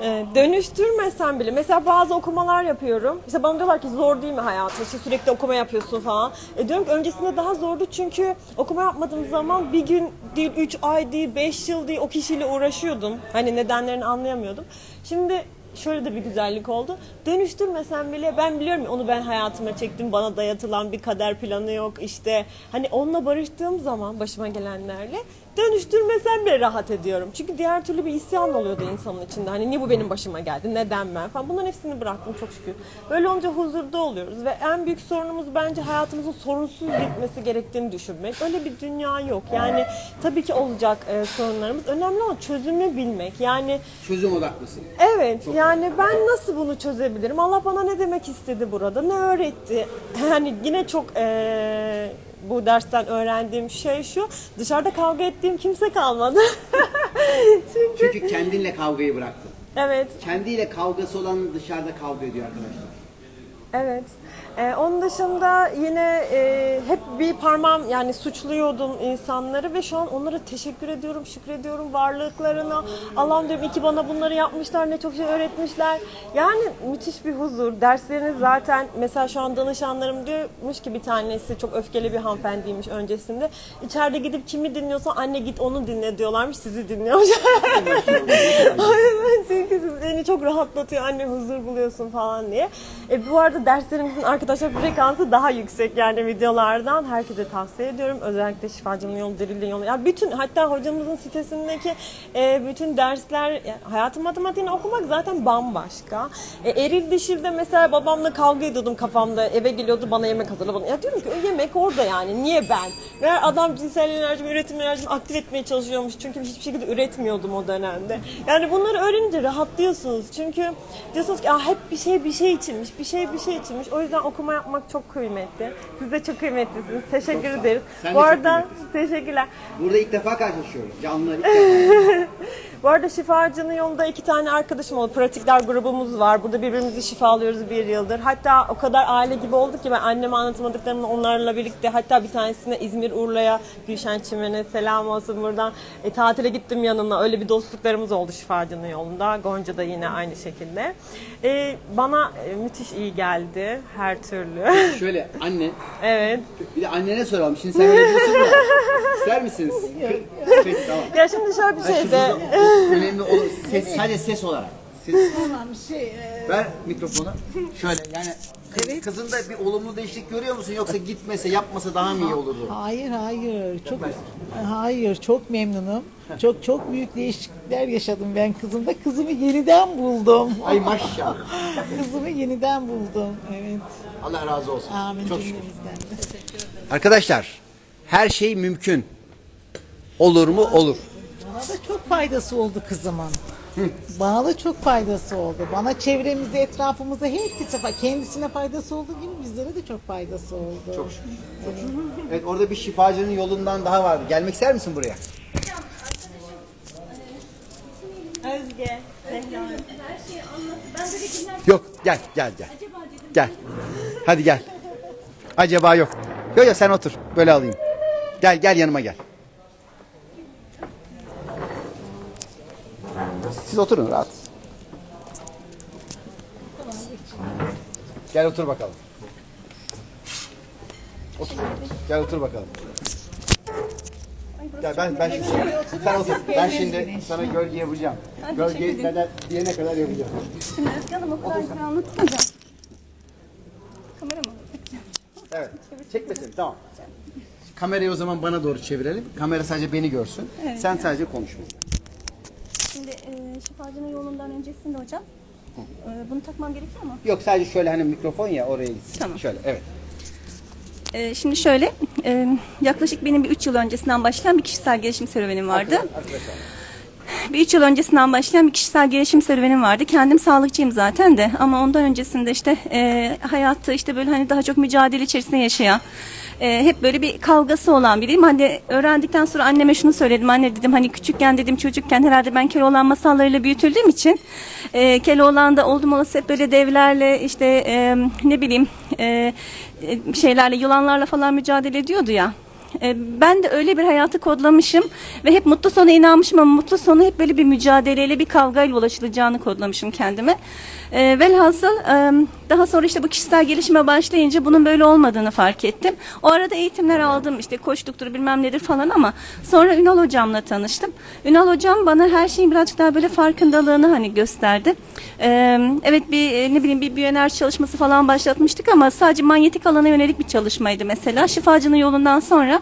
Ee, dönüştürmesem bile mesela bazı okumalar yapıyorum. İşte bana diyorlar ki zor değil mi hayatın? İşte sürekli okuma yapıyorsun falan. E diyorum ki öncesinde daha zordu çünkü okuma yapmadığım zaman bir gün değil, üç ay değil, beş yıl değil o kişiyle uğraşıyordum. Hani nedenlerini anlayamıyordum. Şimdi şöyle de bir güzellik oldu. Dönüştürmesem bile ben biliyorum onu ben hayatıma çektim. Bana dayatılan bir kader planı yok. İşte hani onunla barıştığım zaman başıma gelenlerle dönüştürmesem bile rahat ediyorum. Çünkü diğer türlü bir isyan oluyordu insanın içinde. Hani niye bu benim başıma geldi? Neden ben falan. Bunların hepsini bıraktım çok şükür. Böyle olunca huzurda oluyoruz ve en büyük sorunumuz bence hayatımızın sorunsuz bitmesi gerektiğini düşünmek. Öyle bir dünya yok. Yani tabii ki olacak e, sorunlarımız. Önemli olan çözümü bilmek. Yani çözüm odaklısın. Evet yani ben nasıl bunu çözebilirim? Allah bana ne demek istedi burada? Ne öğretti? Yani yine çok eee, bu dersten öğrendiğim şey şu. Dışarıda kavga ettiğim kimse kalmadı. Çünkü Çünkü kendinle kavgayı bıraktın. evet Kendiyle kavgası olan dışarıda kavga ediyor arkadaşlar. Evet. Ee, onun dışında yine e, hep bir parmağım yani suçluyordum insanları ve şu an onlara teşekkür ediyorum, şükrediyorum varlıklarına. Allah'ım diyorum iki bana bunları yapmışlar, ne çok şey öğretmişler. Yani müthiş bir huzur. Dersleriniz zaten mesela şu an danışanlarım diyormuş ki bir tanesi çok öfkeli bir hanımefendiymiş öncesinde. İçeride gidip kimi dinliyorsa anne git onu dinle diyorlarmış, sizi dinliyormuş. Aynen çünkü beni çok rahatlatıyor anne huzur buluyorsun falan diye. E, bu arada derslerimizin arkadaşlar frekansı daha yüksek yani videolardan herkese tavsiye ediyorum. Özellikle şifacının yolu, dirildiğin yolu. Ya bütün hatta hocamızın sitesindeki e, bütün dersler yani hayatım matematiğini okumak zaten bambaşka. E, eril dişilde mesela babamla kavga ediyordum kafamda. Eve geliyordu bana yemek hazırla bana. Ya diyorum ki yemek orada yani. Niye ben? Meğer adam cinsel enerjimi, üretim enerjimi aktif etmeye çalışıyormuş. Çünkü hiçbir şekilde üretmiyordum o dönemde. Yani bunları öğrenince rahatlıyorsunuz. Çünkü diyorsunuz ki "Aa, hep bir şey bir şey içinmiş, bir şey bir şey içinmiş. O yüzden okuma yapmak çok kıymetli. Siz de çok kıymetlisiniz. Teşekkür ol. ederiz. Sen Bu çok arada teşekkürler. Burada ilk defa karşılaşıyoruz. Canlılar ilk defa. Bu arada şifacının yolunda iki tane arkadaşım oldu. Pratikler grubumuz var. Burada birbirimizi şifalıyoruz bir yıldır. Hatta o kadar aile gibi olduk ki ben anneme anlatamadıklarımı onlarla birlikte hatta bir tanesine İzmir Urla'ya Gülşen Çimen'e selam olsun buradan. E, tatile gittim yanına. Öyle bir dostluklarımız oldu şifacının yolunda. Gonca da yine aynı şekilde. E, bana e, müthiş iyi geldi her türlü. Şöyle anne, evet. bir de annene soralım. Şimdi sen öyle diyorsun da. İster misiniz? Peki tamam. Ya şimdi şöyle bir şey de. Önemli olur. Ses, sadece ses olarak. Ses. Tamam şey e, Ver mikrofonu. Şöyle yani kız, kızında bir olumlu değişiklik görüyor musun yoksa gitmese yapmasa daha mı iyi olurdu? hayır hayır çok hayır çok memnunum. Çok çok büyük değişiklikler yaşadım ben kızımda. Kızımı yeniden buldum. Ay maşallah. Kızımı yeniden buldum. Evet. Allah razı olsun. Amin Çok şükür. Arkadaşlar her şey mümkün. Olur mu? Olur. Bana da çok faydası oldu kızımın. Bana da çok faydası oldu. Bana çevremize, etrafımıza herkese kendisine faydası olduğu gibi bizlere de çok faydası oldu. Çok şükür. Çok şükür. Evet orada bir şifacının yolundan daha vardı. Gelmek ister misin buraya? Özge. Yok gel gel gel. Gel. Hadi gel. Acaba yok. Yok yok sen otur. Böyle alayım. Gel gel yanıma gel. Siz oturun rahat. Gel otur bakalım. Otur. Gel otur bakalım. Gel ben ben şimdi sen otur. Ben şimdi sana gölge yapacağım. Gölge kadar diyene kadar yapacağım. Şimdi Özge Hanım o kadar güzel anlatmayacağım. Kamera mı? Evet. Çekmesin. Tamam. Kamerayı o zaman bana doğru çevirelim. Kamera sadece beni görsün. Sen sadece konuş. Şimdi e, şifacının yolundan öncesinde hocam. E, bunu takmam gerekiyor mu? Yok sadece şöyle hani mikrofon ya oraya gitsin. Tamam. Şöyle evet. E, şimdi şöyle, e, yaklaşık benim bir 3 yıl öncesinden başlayan bir kişisel gelişim serüvenim vardı. Arkadaşlar. Bir 3 yıl öncesinden başlayan bir kişisel gelişim serüvenim vardı. Kendim sağlıkçıyım zaten de ama ondan öncesinde işte e, hayatta işte böyle hani daha çok mücadele içerisinde yaşayan, e, hep böyle bir kavgası olan biriyim. Hani öğrendikten sonra anneme şunu söyledim. Anne dedim hani küçükken dedim çocukken herhalde ben Keloğlan masallarıyla büyütüldüğüm için e, Keloğlan'da oldum olası hep böyle devlerle işte e, ne bileyim e, e, şeylerle yılanlarla falan mücadele ediyordu ya. E, Ben de öyle bir hayatı kodlamışım ve hep mutlu sona inanmışım ama mutlu sonu hep böyle bir mücadeleyle bir kavgayla ulaşılacağını kodlamışım kendime. E, velhasıl e, daha sonra işte bu kişisel gelişime başlayınca bunun böyle olmadığını fark ettim. O arada eğitimler aldım işte koçluktur bilmem nedir falan ama sonra Ünal hocamla tanıştım. Ünal hocam bana her şeyin birazcık daha böyle farkındalığını hani gösterdi. E, evet bir ne bileyim bir biyoenerji çalışması falan başlatmıştık ama sadece manyetik alana yönelik bir çalışmaydı mesela. Şifacının yolundan sonra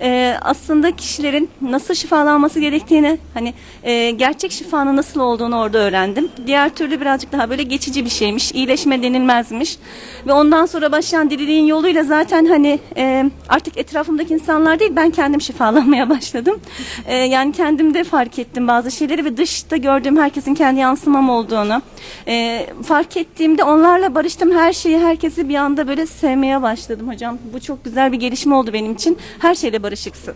e, aslında kişilerin nasıl şifalanması gerektiğini hani e, gerçek şifanın nasıl olduğunu orada öğrendim. Diğer türlü birazcık daha böyle geçici bir şeymiş. iyileşme denilmezmiş. Ve ondan sonra başlayan diriliğin yoluyla zaten hani e, artık etrafımdaki insanlar değil ben kendim şifalanmaya başladım. E, yani kendimde fark ettim bazı şeyleri ve dışta gördüğüm herkesin kendi yansımam olduğunu. E, fark ettiğimde onlarla barıştım. Her şeyi herkesi bir anda böyle sevmeye başladım hocam. Bu çok güzel bir gelişme oldu benim için. Her şeyle barışıksın.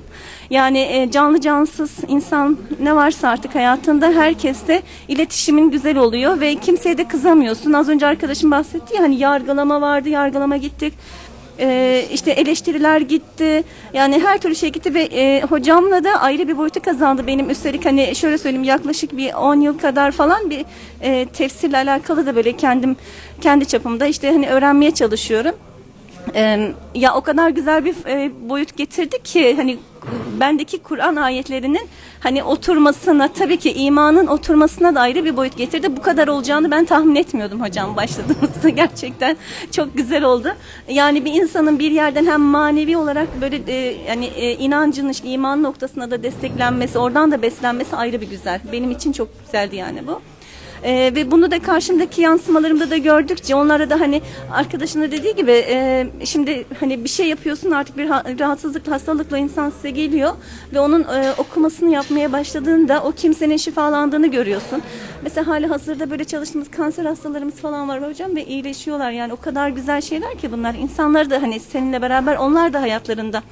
Yani e, canlı cansız insan ne varsa artık hayatında herkesle iletişimin güzel oluyor ve kimseye de kızamıyorsun. Az önce arkadaşım bahsetti ya hani yargılama vardı, yargılama gittik. Ee, işte eleştiriler gitti. Yani her türlü şey gitti ve e, hocamla da ayrı bir boyutu kazandı. Benim üstelik hani şöyle söyleyeyim yaklaşık bir 10 yıl kadar falan bir e, tefsirle alakalı da böyle kendim kendi çapımda işte hani öğrenmeye çalışıyorum. Ee, ya o kadar güzel bir e, boyut getirdi ki hani bendeki Kur'an ayetlerinin hani oturmasına tabii ki imanın oturmasına da ayrı bir boyut getirdi. Bu kadar olacağını ben tahmin etmiyordum hocam başladığımızda gerçekten çok güzel oldu. Yani bir insanın bir yerden hem manevi olarak böyle e, yani e, inancın işte iman noktasına da desteklenmesi, oradan da beslenmesi ayrı bir güzel. Benim için çok güzeldi yani bu. Ee, ve bunu da karşımdaki yansımalarımda da gördükçe onlara da hani arkadaşın da dediği gibi e, şimdi hani bir şey yapıyorsun artık bir ha- rahatsızlıkla hastalıkla insan size geliyor ve onun e, okumasını yapmaya başladığında o kimsenin şifalandığını görüyorsun. Mesela hali hazırda böyle çalıştığımız kanser hastalarımız falan var hocam ve iyileşiyorlar yani o kadar güzel şeyler ki bunlar. İnsanlar da hani seninle beraber onlar da hayatlarında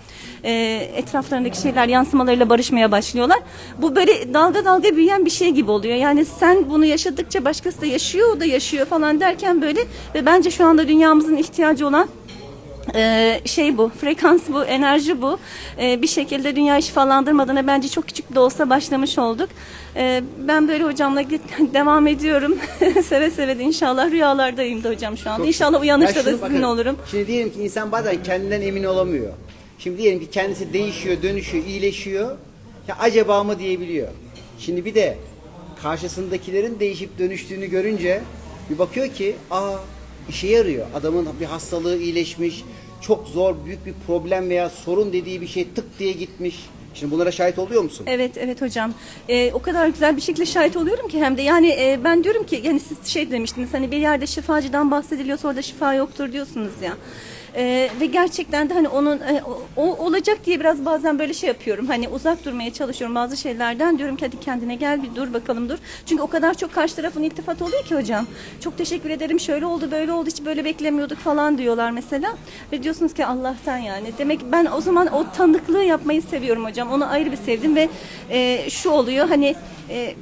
e, etraflarındaki şeyler yansımalarıyla barışmaya başlıyorlar. Bu böyle dalga dalga büyüyen bir şey gibi oluyor. Yani sen bunu yaşadıkça başkası da yaşıyor, o da yaşıyor falan derken böyle ve bence şu anda dünyamızın ihtiyacı olan ee, şey bu, frekans bu, enerji bu. Ee, bir şekilde dünyayı şifalandırmadan bence çok küçük de olsa başlamış olduk. Ee, ben böyle hocamla git- devam ediyorum. seve seve de inşallah rüyalardayım da hocam şu anda. İnşallah uyanışta Ya da sizinle bakın, olurum. Şimdi diyelim ki insan bazen kendinden emin olamıyor. Şimdi diyelim ki kendisi değişiyor, dönüşüyor, iyileşiyor. Ya acaba mı diyebiliyor. Şimdi bir de karşısındakilerin değişip dönüştüğünü görünce bir bakıyor ki aa işe yarıyor. Adamın bir hastalığı iyileşmiş, çok zor, büyük bir problem veya sorun dediği bir şey tık diye gitmiş. Şimdi bunlara şahit oluyor musun? Evet evet hocam. Ee, o kadar güzel bir şekilde şahit oluyorum ki hem de yani e, ben diyorum ki yani siz şey demiştiniz hani bir yerde şifacıdan bahsediliyorsa orada şifa yoktur diyorsunuz ya. Ee, ve gerçekten de hani onun e, o olacak diye biraz bazen böyle şey yapıyorum. Hani uzak durmaya çalışıyorum bazı şeylerden. Diyorum ki hadi kendine gel bir dur bakalım dur. Çünkü o kadar çok karşı tarafın iltifat oluyor ki hocam. Çok teşekkür ederim şöyle oldu böyle oldu hiç böyle beklemiyorduk falan diyorlar mesela. Ve diyorsunuz ki Allah'tan yani. Demek ben o zaman o tanıklığı yapmayı seviyorum hocam. Onu ayrı bir sevdim ve e, şu oluyor hani e,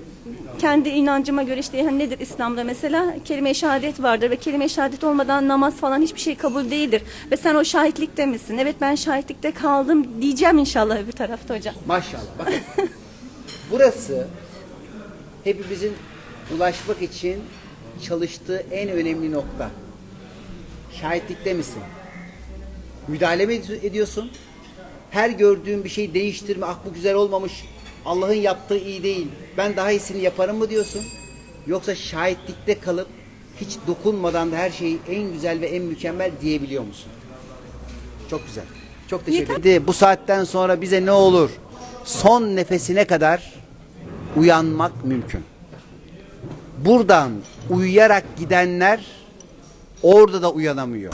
kendi inancıma göre işte hani nedir İslam'da mesela kelime-i şehadet vardır ve kelime-i şehadet olmadan namaz falan hiçbir şey kabul değildir. Ve sen o şahitlikte misin? Evet ben şahitlikte kaldım diyeceğim inşallah öbür tarafta hocam. Maşallah. Bakın. Burası hepimizin ulaşmak için çalıştığı en önemli nokta. Şahitlikte misin? Müdahale mi ed- ediyorsun? Her gördüğün bir şey değiştirme, aklı güzel olmamış, Allah'ın yaptığı iyi değil, ben daha iyisini yaparım mı diyorsun? Yoksa şahitlikte kalıp hiç dokunmadan da her şeyi en güzel ve en mükemmel diyebiliyor musun? Çok güzel. Çok teşekkür ederim. Bu saatten sonra bize ne olur? Son nefesine kadar uyanmak mümkün. Buradan uyuyarak gidenler orada da uyanamıyor.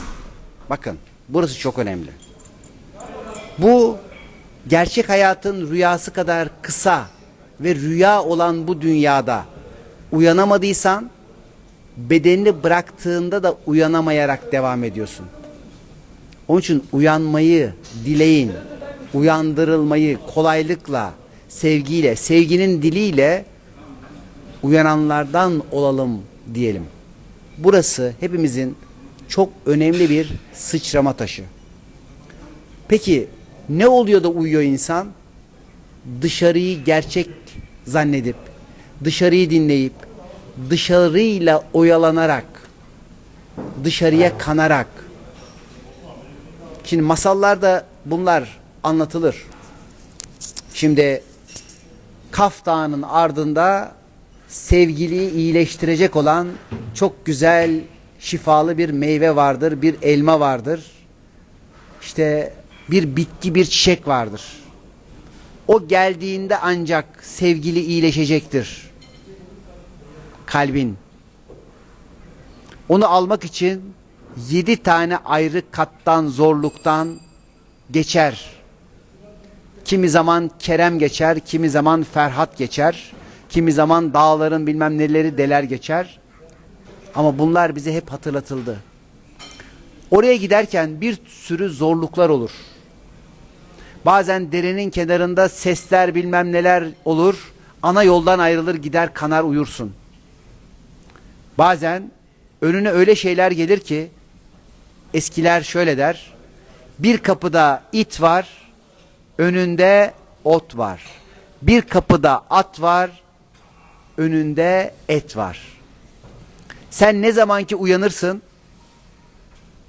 Bakın burası çok önemli. Bu gerçek hayatın rüyası kadar kısa ve rüya olan bu dünyada uyanamadıysan bedenini bıraktığında da uyanamayarak devam ediyorsun. Onun için uyanmayı dileyin. Uyandırılmayı kolaylıkla, sevgiyle, sevginin diliyle uyananlardan olalım diyelim. Burası hepimizin çok önemli bir sıçrama taşı. Peki ne oluyor da uyuyor insan? Dışarıyı gerçek zannedip, dışarıyı dinleyip, dışarıyla oyalanarak, dışarıya kanarak. Şimdi masallarda bunlar anlatılır. Şimdi Kaf Dağı'nın ardında sevgiliyi iyileştirecek olan çok güzel şifalı bir meyve vardır, bir elma vardır. İşte bir bitki, bir çiçek vardır. O geldiğinde ancak sevgili iyileşecektir. Kalbin. Onu almak için yedi tane ayrı kattan, zorluktan geçer. Kimi zaman Kerem geçer, kimi zaman Ferhat geçer, kimi zaman dağların bilmem neleri deler geçer. Ama bunlar bize hep hatırlatıldı. Oraya giderken bir sürü zorluklar olur. Bazen derenin kenarında sesler bilmem neler olur. Ana yoldan ayrılır gider kanar uyursun. Bazen önüne öyle şeyler gelir ki eskiler şöyle der. Bir kapıda it var, önünde ot var. Bir kapıda at var, önünde et var. Sen ne zamanki uyanırsın,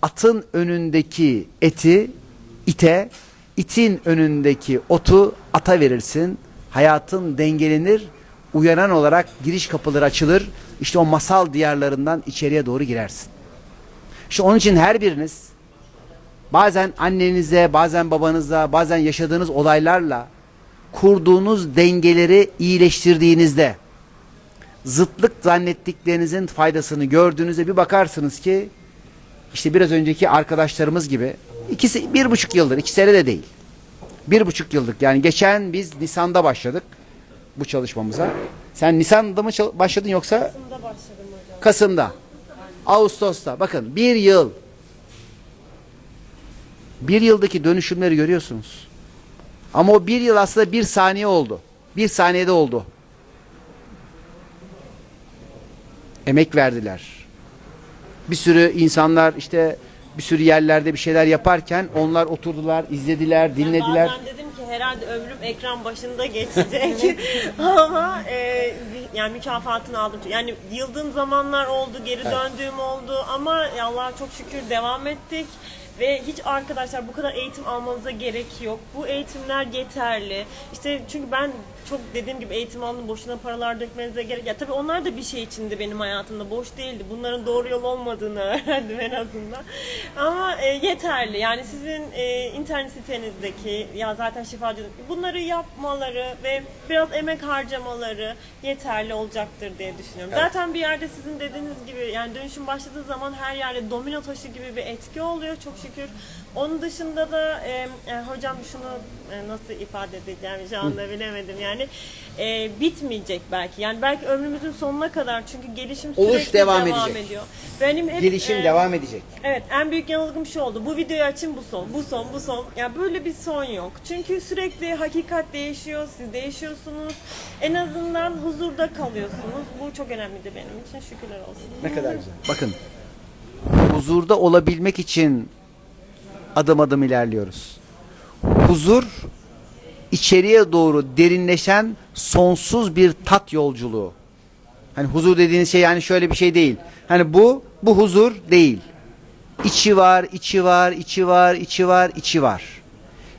atın önündeki eti ite, itin önündeki otu ata verirsin. Hayatın dengelenir, uyanan olarak giriş kapıları açılır. İşte o masal diyarlarından içeriye doğru girersin. İşte onun için her biriniz bazen annenize, bazen babanıza, bazen yaşadığınız olaylarla kurduğunuz dengeleri iyileştirdiğinizde zıtlık zannettiklerinizin faydasını gördüğünüzde bir bakarsınız ki işte biraz önceki arkadaşlarımız gibi ikisi bir buçuk yıldır, iki sene de değil. Bir buçuk yıllık yani geçen biz Nisan'da başladık bu çalışmamıza. Sen Nisan'da mı başladın yoksa Kasım'da başladım hocam. Kasım'da, Ağustos'ta bakın bir yıl bir yıldaki dönüşümleri görüyorsunuz. Ama o bir yıl aslında bir saniye oldu. Bir saniyede oldu. Emek verdiler. Bir sürü insanlar işte bir sürü yerlerde bir şeyler yaparken onlar oturdular, izlediler, dinlediler. Bazen dedim ki herhalde ömrüm ekran başında geçecek ama e, yani mükafatını aldım. Yani yıldığım zamanlar oldu, geri döndüğüm oldu ama Allah'a çok şükür devam ettik. Ve hiç arkadaşlar bu kadar eğitim almanıza gerek yok. Bu eğitimler yeterli. İşte çünkü ben çok dediğim gibi eğitim aldım boşuna paralar dökmenize gerek. Ya tabii onlar da bir şey içindi benim hayatımda. Boş değildi. Bunların doğru yol olmadığını öğrendim en azından. Ama e, yeterli. Yani sizin e, internet sitenizdeki ya zaten şifacı bunları yapmaları ve biraz emek harcamaları yeterli olacaktır diye düşünüyorum. Zaten bir yerde sizin dediğiniz gibi yani dönüşüm başladığı zaman her yerde domino taşı gibi bir etki oluyor çok şükür. Onun dışında da e, e, hocam şunu e, nasıl ifade edeceğim şu anda bilemedim yani e, bitmeyecek belki yani belki ömrümüzün sonuna kadar çünkü gelişim Oluş sürekli devam devam, edecek. ediyor. Benim hep, Gelişim e, devam edecek. Evet en büyük yanılgım şu oldu. Bu videoyu açın bu son, bu son, bu son. Yani böyle bir son yok. Çünkü sürekli hakikat değişiyor, siz değişiyorsunuz. En azından huzurda kalıyorsunuz. Bu çok önemliydi benim için. Şükürler olsun. Ne kadar güzel. Bakın huzurda olabilmek için adım adım ilerliyoruz. Huzur içeriye doğru derinleşen sonsuz bir tat yolculuğu. Hani huzur dediğiniz şey yani şöyle bir şey değil. Hani bu bu huzur değil. İçi var, içi var, içi var, içi var, içi var.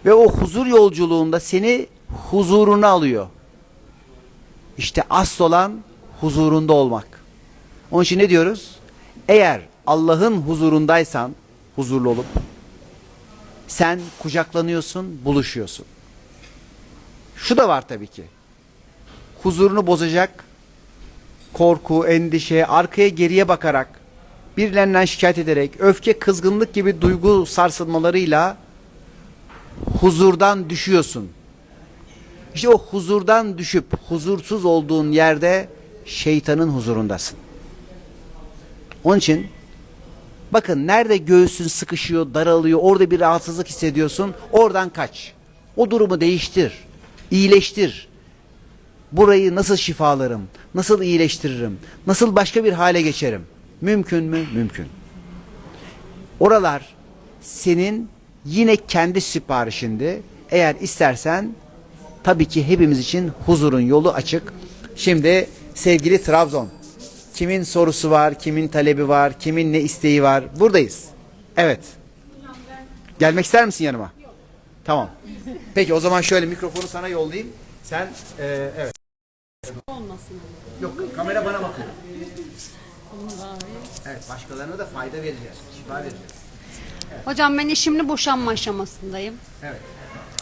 Ve o huzur yolculuğunda seni huzuruna alıyor. İşte asıl olan huzurunda olmak. Onun için ne diyoruz? Eğer Allah'ın huzurundaysan huzurlu olup sen kucaklanıyorsun, buluşuyorsun. Şu da var tabii ki. Huzurunu bozacak korku, endişe, arkaya geriye bakarak, birilerinden şikayet ederek, öfke, kızgınlık gibi duygu sarsılmalarıyla huzurdan düşüyorsun. İşte o huzurdan düşüp huzursuz olduğun yerde şeytanın huzurundasın. Onun için Bakın nerede göğsün sıkışıyor, daralıyor, orada bir rahatsızlık hissediyorsun, oradan kaç. O durumu değiştir, iyileştir. Burayı nasıl şifalarım, nasıl iyileştiririm, nasıl başka bir hale geçerim? Mümkün mü? Mümkün. Oralar senin yine kendi siparişindi. Eğer istersen tabii ki hepimiz için huzurun yolu açık. Şimdi sevgili Trabzon, kimin sorusu var, kimin talebi var, kimin ne isteği var? Buradayız. Evet. Gelmek ister misin yanıma? Tamam. Peki o zaman şöyle mikrofonu sana yollayayım. Sen e, evet. Yok kamera bana bakıyor. Evet başkalarına da fayda vereceğiz. Şifa vereceğiz. Hocam ben eşimle boşanma aşamasındayım. Evet.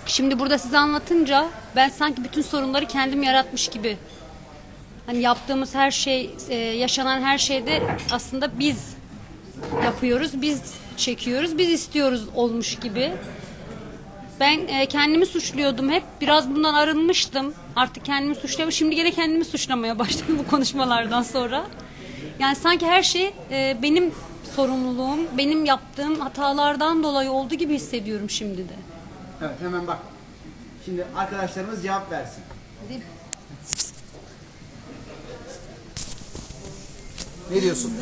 Şimdi burada size anlatınca ben sanki bütün sorunları kendim yaratmış gibi. Hani yaptığımız her şey, e, yaşanan her şeyde aslında biz yapıyoruz, biz çekiyoruz, biz istiyoruz olmuş gibi. Ben e, kendimi suçluyordum hep. Biraz bundan arınmıştım. Artık kendimi suçluyorum. Şimdi gene kendimi suçlamaya başladım bu konuşmalardan sonra. Yani sanki her şey e, benim sorumluluğum, benim yaptığım hatalardan dolayı oldu gibi hissediyorum şimdi de. Evet hemen bak. Şimdi arkadaşlarımız cevap versin. Ne diyorsun?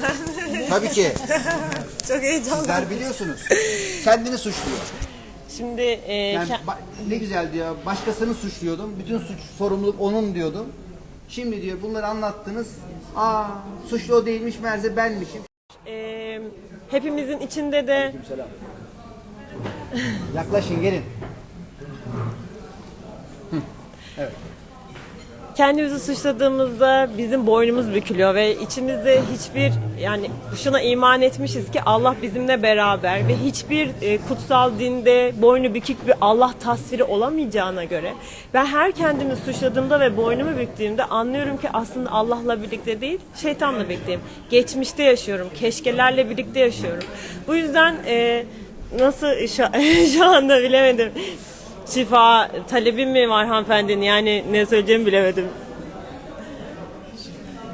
Tabii ki. Çok heyecanlı. Sizler biliyorsunuz. Kendini suçluyor. Şimdi e, Yani ne güzel diyor. Başkasını suçluyordum. Bütün suç sorumluluk onun diyordum. Şimdi diyor bunları anlattınız. Aa suçlu o değilmiş meğerse benmişim. e, hepimizin içinde de Yaklaşın gelin. Kendimizi suçladığımızda bizim boynumuz bükülüyor ve içimizde hiçbir yani şuna iman etmişiz ki Allah bizimle beraber ve hiçbir e, kutsal dinde boynu bükük bir Allah tasviri olamayacağına göre ben her kendimi suçladığımda ve boynumu büktüğümde anlıyorum ki aslında Allah'la birlikte değil şeytanla birlikteyim. Geçmişte yaşıyorum, keşkelerle birlikte yaşıyorum. Bu yüzden e, nasıl şu, şu anda bilemedim. Şifa talebim mi var hanımefendinin yani ne söyleyeceğimi bilemedim.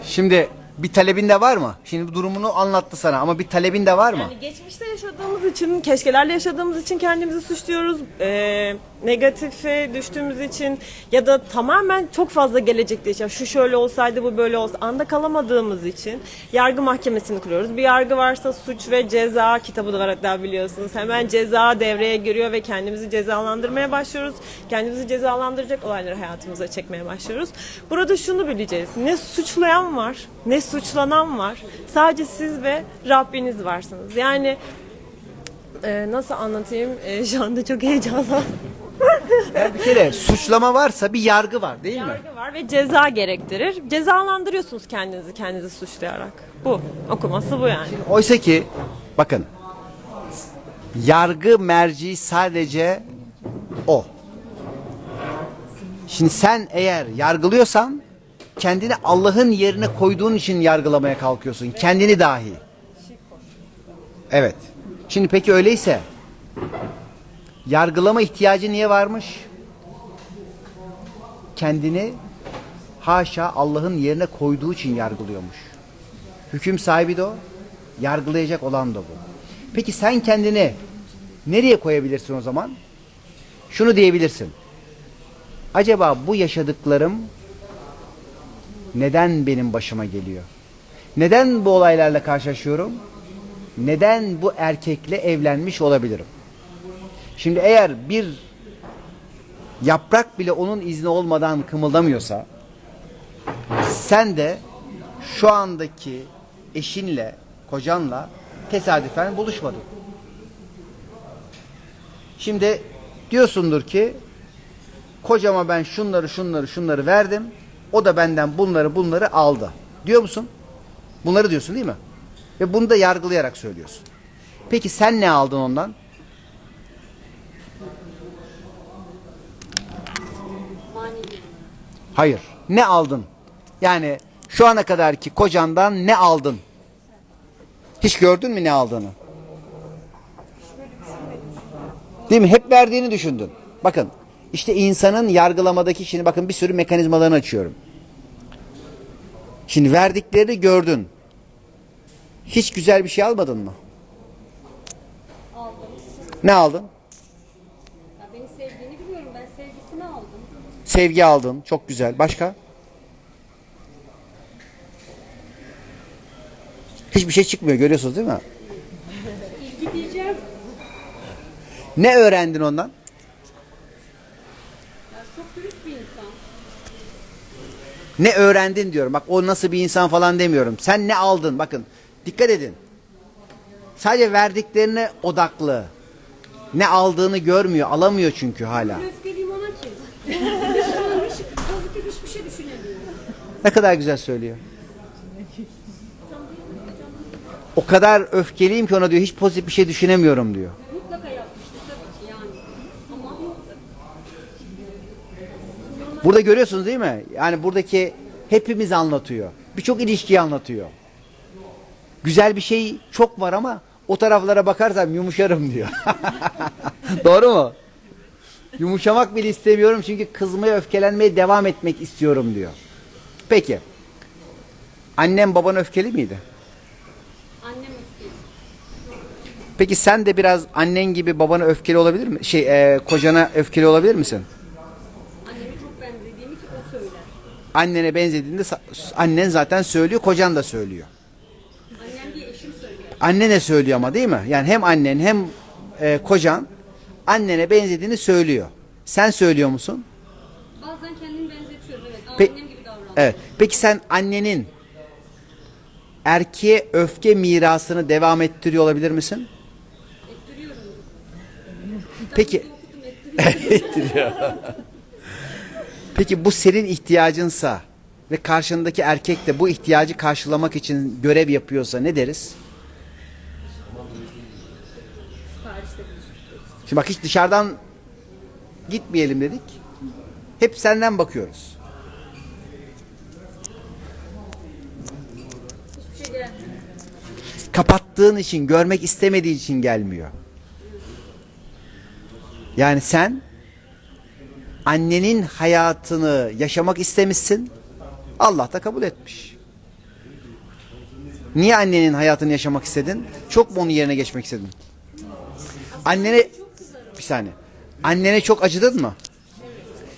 Şimdi bir talebin de var mı? Şimdi bu durumunu anlattı sana ama bir talebin de var mı? Yani geçmişte yaşadığımız için, keşkelerle yaşadığımız için kendimizi suçluyoruz. Ee, negatife düştüğümüz için ya da tamamen çok fazla gelecekte yaşa. Şu şöyle olsaydı bu böyle olsa. Anda kalamadığımız için yargı mahkemesini kuruyoruz. Bir yargı varsa suç ve ceza kitabı da var hatta biliyorsunuz. Hemen ceza devreye giriyor ve kendimizi cezalandırmaya başlıyoruz. Kendimizi cezalandıracak olayları hayatımıza çekmeye başlıyoruz. Burada şunu bileceğiz. Ne suçlayan var, ne suçlanan var. Sadece siz ve Rabbiniz varsınız. Yani e, nasıl anlatayım? E, şu anda çok heyecanlandım. Yani bir kere suçlama varsa bir yargı var değil mi? Yargı var ve ceza gerektirir. Cezalandırıyorsunuz kendinizi kendinizi suçlayarak. Bu. Okuması bu yani. Oysa ki bakın yargı merci sadece o. Şimdi sen eğer yargılıyorsan kendini Allah'ın yerine koyduğun için yargılamaya kalkıyorsun. Kendini dahi. Evet. Şimdi peki öyleyse yargılama ihtiyacı niye varmış? Kendini haşa Allah'ın yerine koyduğu için yargılıyormuş. Hüküm sahibi de o, yargılayacak olan da bu. Peki sen kendini nereye koyabilirsin o zaman? Şunu diyebilirsin. Acaba bu yaşadıklarım neden benim başıma geliyor? Neden bu olaylarla karşılaşıyorum? Neden bu erkekle evlenmiş olabilirim? Şimdi eğer bir yaprak bile onun izni olmadan kımıldamıyorsa sen de şu andaki eşinle, kocanla tesadüfen buluşmadın. Şimdi diyorsundur ki kocama ben şunları şunları şunları verdim. O da benden bunları bunları aldı. Diyor musun? Bunları diyorsun değil mi? Ve bunu da yargılayarak söylüyorsun. Peki sen ne aldın ondan? Hayır. Ne aldın? Yani şu ana kadarki kocandan ne aldın? Hiç gördün mü ne aldığını? Değil mi? Hep verdiğini düşündün. Bakın işte insanın yargılamadaki şimdi bakın bir sürü mekanizmalarını açıyorum. Şimdi verdiklerini gördün. Hiç güzel bir şey almadın mı? Ne aldın? Ya beni sevdiğini biliyorum. Ben sevgisini aldım. Sevgi aldın. Çok güzel. Başka? Hiçbir şey çıkmıyor. Görüyorsunuz değil mi? İlgi diyeceğim. Ne öğrendin ondan? Ne öğrendin diyorum. Bak o nasıl bir insan falan demiyorum. Sen ne aldın? Bakın dikkat edin. Sadece verdiklerine odaklı. Ne aldığını görmüyor. Alamıyor çünkü hala. Öfkeliyim ona ki. Hiç pozitif hiçbir şey düşünemiyorum. Ne kadar güzel söylüyor. O kadar öfkeliyim ki ona diyor hiç pozitif bir şey düşünemiyorum diyor. Burada görüyorsunuz değil mi? Yani buradaki hepimiz anlatıyor. Birçok ilişkiyi anlatıyor. Güzel bir şey çok var ama o taraflara bakarsam yumuşarım diyor. Doğru mu? Yumuşamak bile istemiyorum çünkü kızmaya, öfkelenmeye devam etmek istiyorum diyor. Peki. Annem baban öfkeli miydi? annem öfkeli. Peki sen de biraz annen gibi babana öfkeli olabilir mi? Şey, e, kocana öfkeli olabilir misin? Anneme çok benzediğimi ki o söyler. Annene benzediğinde annen zaten söylüyor, kocan da söylüyor. Annem diye eşim söyler. Annene söylüyor ama değil mi? Yani hem annen hem e, kocan annene benzediğini söylüyor. Sen söylüyor musun? Bazen kendimi benzetiyorum evet. Ama Pe- annem gibi davranıyorum. Evet. Peki sen annenin erkeğe öfke mirasını devam ettiriyor olabilir misin? Ettiriyorum. Peki Okudum ettiriyorum. Peki bu senin ihtiyacınsa ve karşındaki erkek de bu ihtiyacı karşılamak için görev yapıyorsa ne deriz? Şimdi bak hiç dışarıdan gitmeyelim dedik. Hep senden bakıyoruz. Kapattığın için, görmek istemediğin için gelmiyor. Yani sen annenin hayatını yaşamak istemişsin. Allah da kabul etmiş. Niye annenin hayatını yaşamak istedin? Çok mu onun yerine geçmek istedin? Annene bir saniye. Annene çok acıdın mı?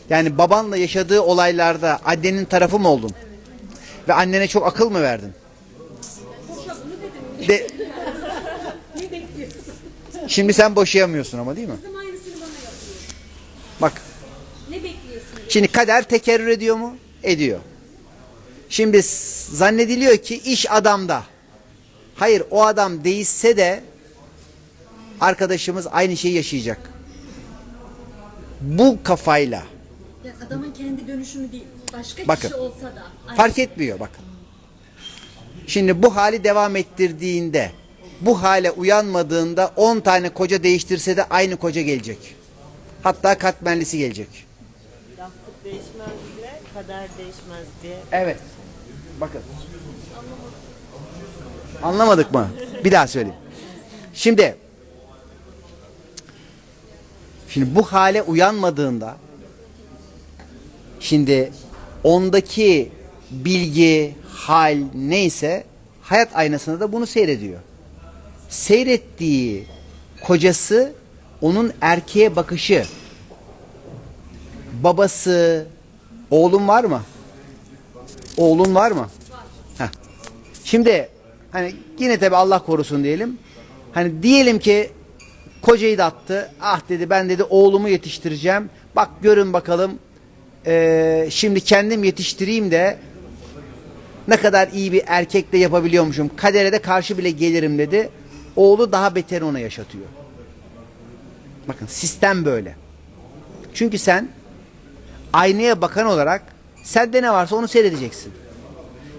Yani babanla yaşadığı olaylarda annenin tarafı mı oldun? Ve annene çok akıl mı verdin? De... Şimdi sen boşayamıyorsun ama değil mi? Bak Ne bekliyorsun? Şimdi kader tekerrür ediyor mu? Ediyor. Şimdi zannediliyor ki iş adamda. Hayır o adam değişse de arkadaşımız aynı şeyi yaşayacak. Bu kafayla Ya adamın kendi dönüşümü değil. Başka Bakın. kişi olsa da. Ay, fark etmiyor bakın. Şimdi bu hali devam ettirdiğinde bu hale uyanmadığında 10 tane koca değiştirse de aynı koca gelecek. Hatta katmerlisi gelecek. Yastık değişmez diye, kader değişmez diye. Evet. Bakın. Anlamadık mı? Bir daha söyleyeyim. Şimdi Şimdi bu hale uyanmadığında şimdi ondaki bilgi, hal neyse hayat aynasında da bunu seyrediyor. Seyrettiği kocası onun erkeğe bakışı babası oğlum var mı? Oğlun var mı? Heh. Şimdi hani yine tabi Allah korusun diyelim. Hani diyelim ki kocayı da attı. Ah dedi ben dedi oğlumu yetiştireceğim. Bak görün bakalım eee, şimdi kendim yetiştireyim de ne kadar iyi bir erkekle yapabiliyormuşum. Kadere de karşı bile gelirim dedi. Oğlu daha beter ona yaşatıyor. Bakın sistem böyle. Çünkü sen aynaya bakan olarak sende ne varsa onu seyredeceksin.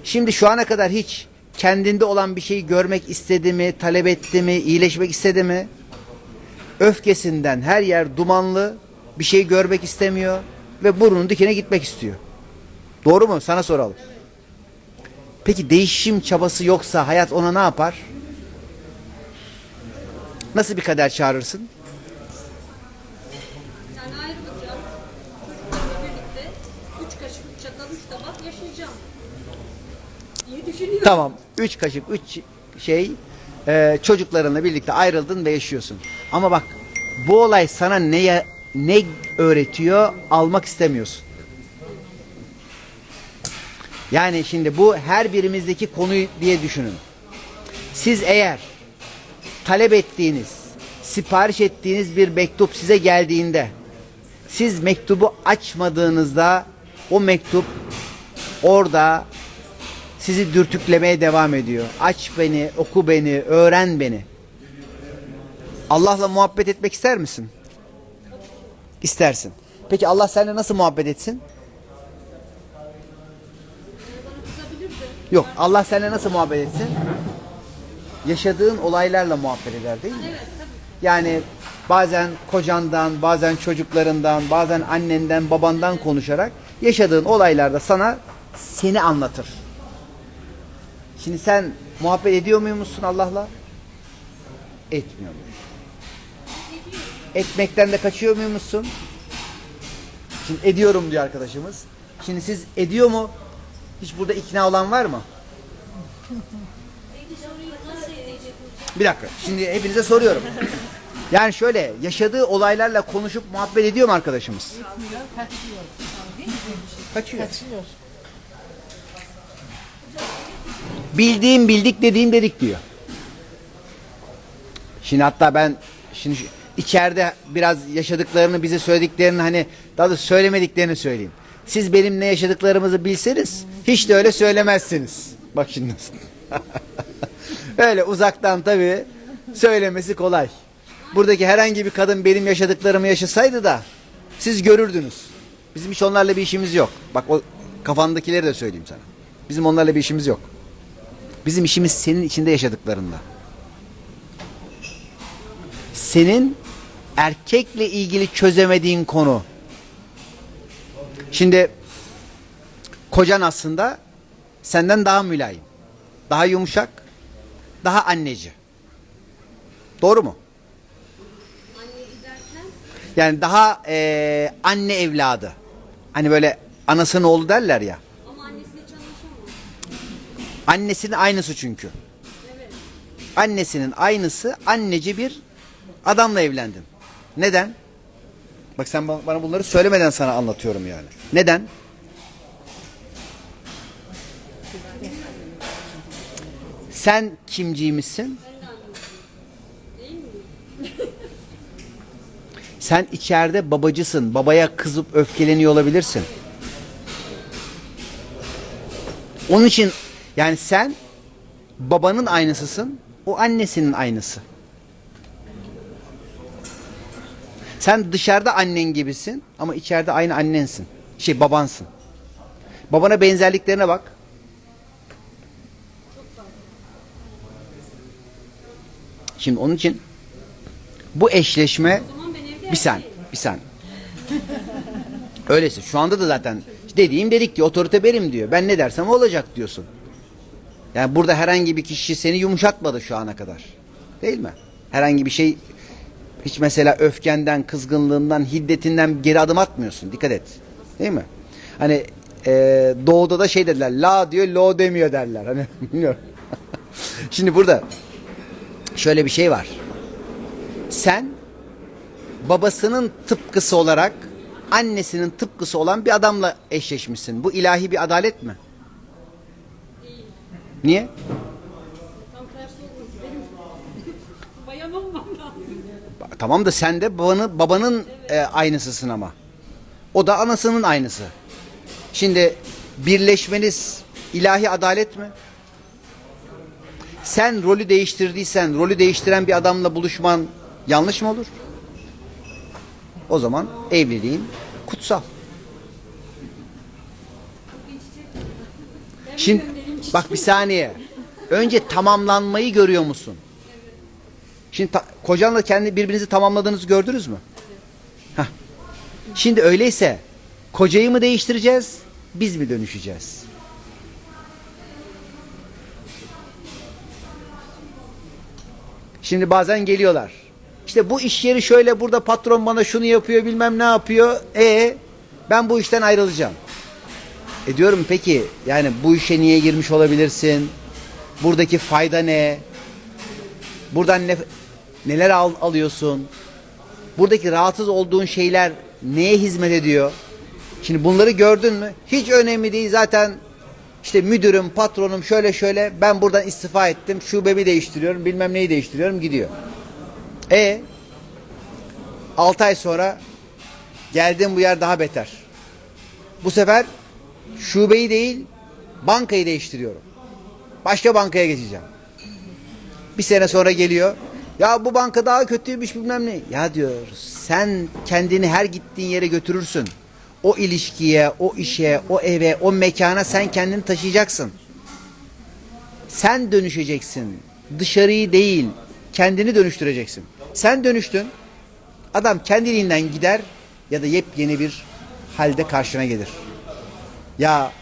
Şimdi şu ana kadar hiç kendinde olan bir şeyi görmek istedi mi, talep etti mi, iyileşmek istedi mi? Öfkesinden her yer dumanlı, bir şey görmek istemiyor ve burnunun dikine gitmek istiyor. Doğru mu? Sana soralım. Peki değişim çabası yoksa hayat ona ne yapar? Nasıl bir kader çağırırsın? Yani ayrılacağım. Çocuklarla birlikte üç kaşık, üç çatal, üç tabak yaşayacağım. diye düşünüyorum. Tamam. Üç kaşık, üç şey e, çocuklarınla birlikte ayrıldın ve yaşıyorsun. Ama bak bu olay sana ne ne öğretiyor almak istemiyorsun. Yani şimdi bu her birimizdeki konuyu diye düşünün. Siz eğer talep ettiğiniz, sipariş ettiğiniz bir mektup size geldiğinde siz mektubu açmadığınızda o mektup orada sizi dürtüklemeye devam ediyor. Aç beni, oku beni, öğren beni. Allah'la muhabbet etmek ister misin? İstersin. Peki Allah seninle nasıl muhabbet etsin? Yok. Allah seninle nasıl muhabbet etsin? Yaşadığın olaylarla muhabbet eder değil mi? Yani bazen kocandan, bazen çocuklarından, bazen annenden, babandan konuşarak yaşadığın olaylarda sana seni anlatır. Şimdi sen muhabbet ediyor muymuşsun Allah'la? Etmiyor musun? Etmekten de kaçıyor muymuşsun? Şimdi ediyorum diyor arkadaşımız. Şimdi siz ediyor mu? Hiç burada ikna olan var mı? Bir dakika. Şimdi hepinize soruyorum. Yani şöyle yaşadığı olaylarla konuşup muhabbet ediyor mu arkadaşımız? Kaçıyor. Kaçıyor. Bildiğim bildik dediğim dedik diyor. Şimdi hatta ben şimdi içeride biraz yaşadıklarını bize söylediklerini hani daha da söylemediklerini söyleyeyim. Siz benim ne yaşadıklarımızı bilseniz hiç de öyle söylemezsiniz. Bak şimdi nasıl. öyle uzaktan tabii söylemesi kolay. Buradaki herhangi bir kadın benim yaşadıklarımı yaşasaydı da siz görürdünüz. Bizim hiç onlarla bir işimiz yok. Bak o kafandakileri de söyleyeyim sana. Bizim onlarla bir işimiz yok. Bizim işimiz senin içinde yaşadıklarında. Senin erkekle ilgili çözemediğin konu. Şimdi kocan aslında senden daha mülayim. Daha yumuşak. Daha anneci. Doğru mu? Yani daha eee, anne evladı. Hani böyle anasının oğlu derler ya. Annesinin aynısı çünkü. Annesinin aynısı anneci bir adamla evlendin. Neden? Bak sen ba- bana bunları söylemeden sana anlatıyorum yani. Neden? Sen kimciymişsin? Sen içeride babacısın. Babaya kızıp öfkeleniyor olabilirsin. Onun için yani sen babanın aynısısın. O annesinin aynısı. Sen dışarıda annen gibisin ama içeride aynı annensin. Şey babansın. Babana benzerliklerine bak. Şimdi onun için bu eşleşme bir sen, bir sen. Öyleyse şu anda da zaten dediğim dedik ki otorite benim diyor. Ben ne dersem olacak diyorsun. Yani burada herhangi bir kişi seni yumuşatmadı şu ana kadar. Değil mi? Herhangi bir şey hiç mesela öfkenden, kızgınlığından, hiddetinden geri adım atmıyorsun. Dikkat et. Değil mi? Hani e, doğuda da şey dediler. La diyor, lo demiyor derler. Hani bilmiyorum. Şimdi burada şöyle bir şey var. Sen babasının tıpkısı olarak annesinin tıpkısı olan bir adamla eşleşmişsin. Bu ilahi bir adalet mi? Niye? Tamam da sen de babanın, babanın e, aynısısın ama. O da anasının aynısı. Şimdi birleşmeniz ilahi adalet mi? Sen rolü değiştirdiysen, rolü değiştiren bir adamla buluşman yanlış mı olur? O zaman evliliğin kutsal. Şimdi bak bir saniye. Önce tamamlanmayı görüyor musun? Şimdi ta- kocanla kendi birbirinizi tamamladığınızı gördünüz mü? Hah. Şimdi öyleyse kocayı mı değiştireceğiz, biz mi dönüşeceğiz? Şimdi bazen geliyorlar. İşte bu iş yeri şöyle burada patron bana şunu yapıyor bilmem ne yapıyor. E ben bu işten ayrılacağım. E diyorum peki yani bu işe niye girmiş olabilirsin? Buradaki fayda ne? Buradan ne, neler al, alıyorsun? Buradaki rahatsız olduğun şeyler neye hizmet ediyor? Şimdi bunları gördün mü? Hiç önemli değil zaten işte müdürüm, patronum şöyle şöyle ben buradan istifa ettim. Şubemi değiştiriyorum, bilmem neyi değiştiriyorum gidiyor. E 6 ay sonra geldim bu yer daha beter. Bu sefer şubeyi değil bankayı değiştiriyorum. Başka bankaya geçeceğim. Bir sene sonra geliyor. Ya bu banka daha kötüymüş bilmem ne. Ya diyor sen kendini her gittiğin yere götürürsün. O ilişkiye, o işe, o eve, o mekana sen kendini taşıyacaksın. Sen dönüşeceksin. Dışarıyı değil, kendini dönüştüreceksin. Sen dönüştün. Adam kendiliğinden gider ya da yepyeni bir halde karşına gelir. Ya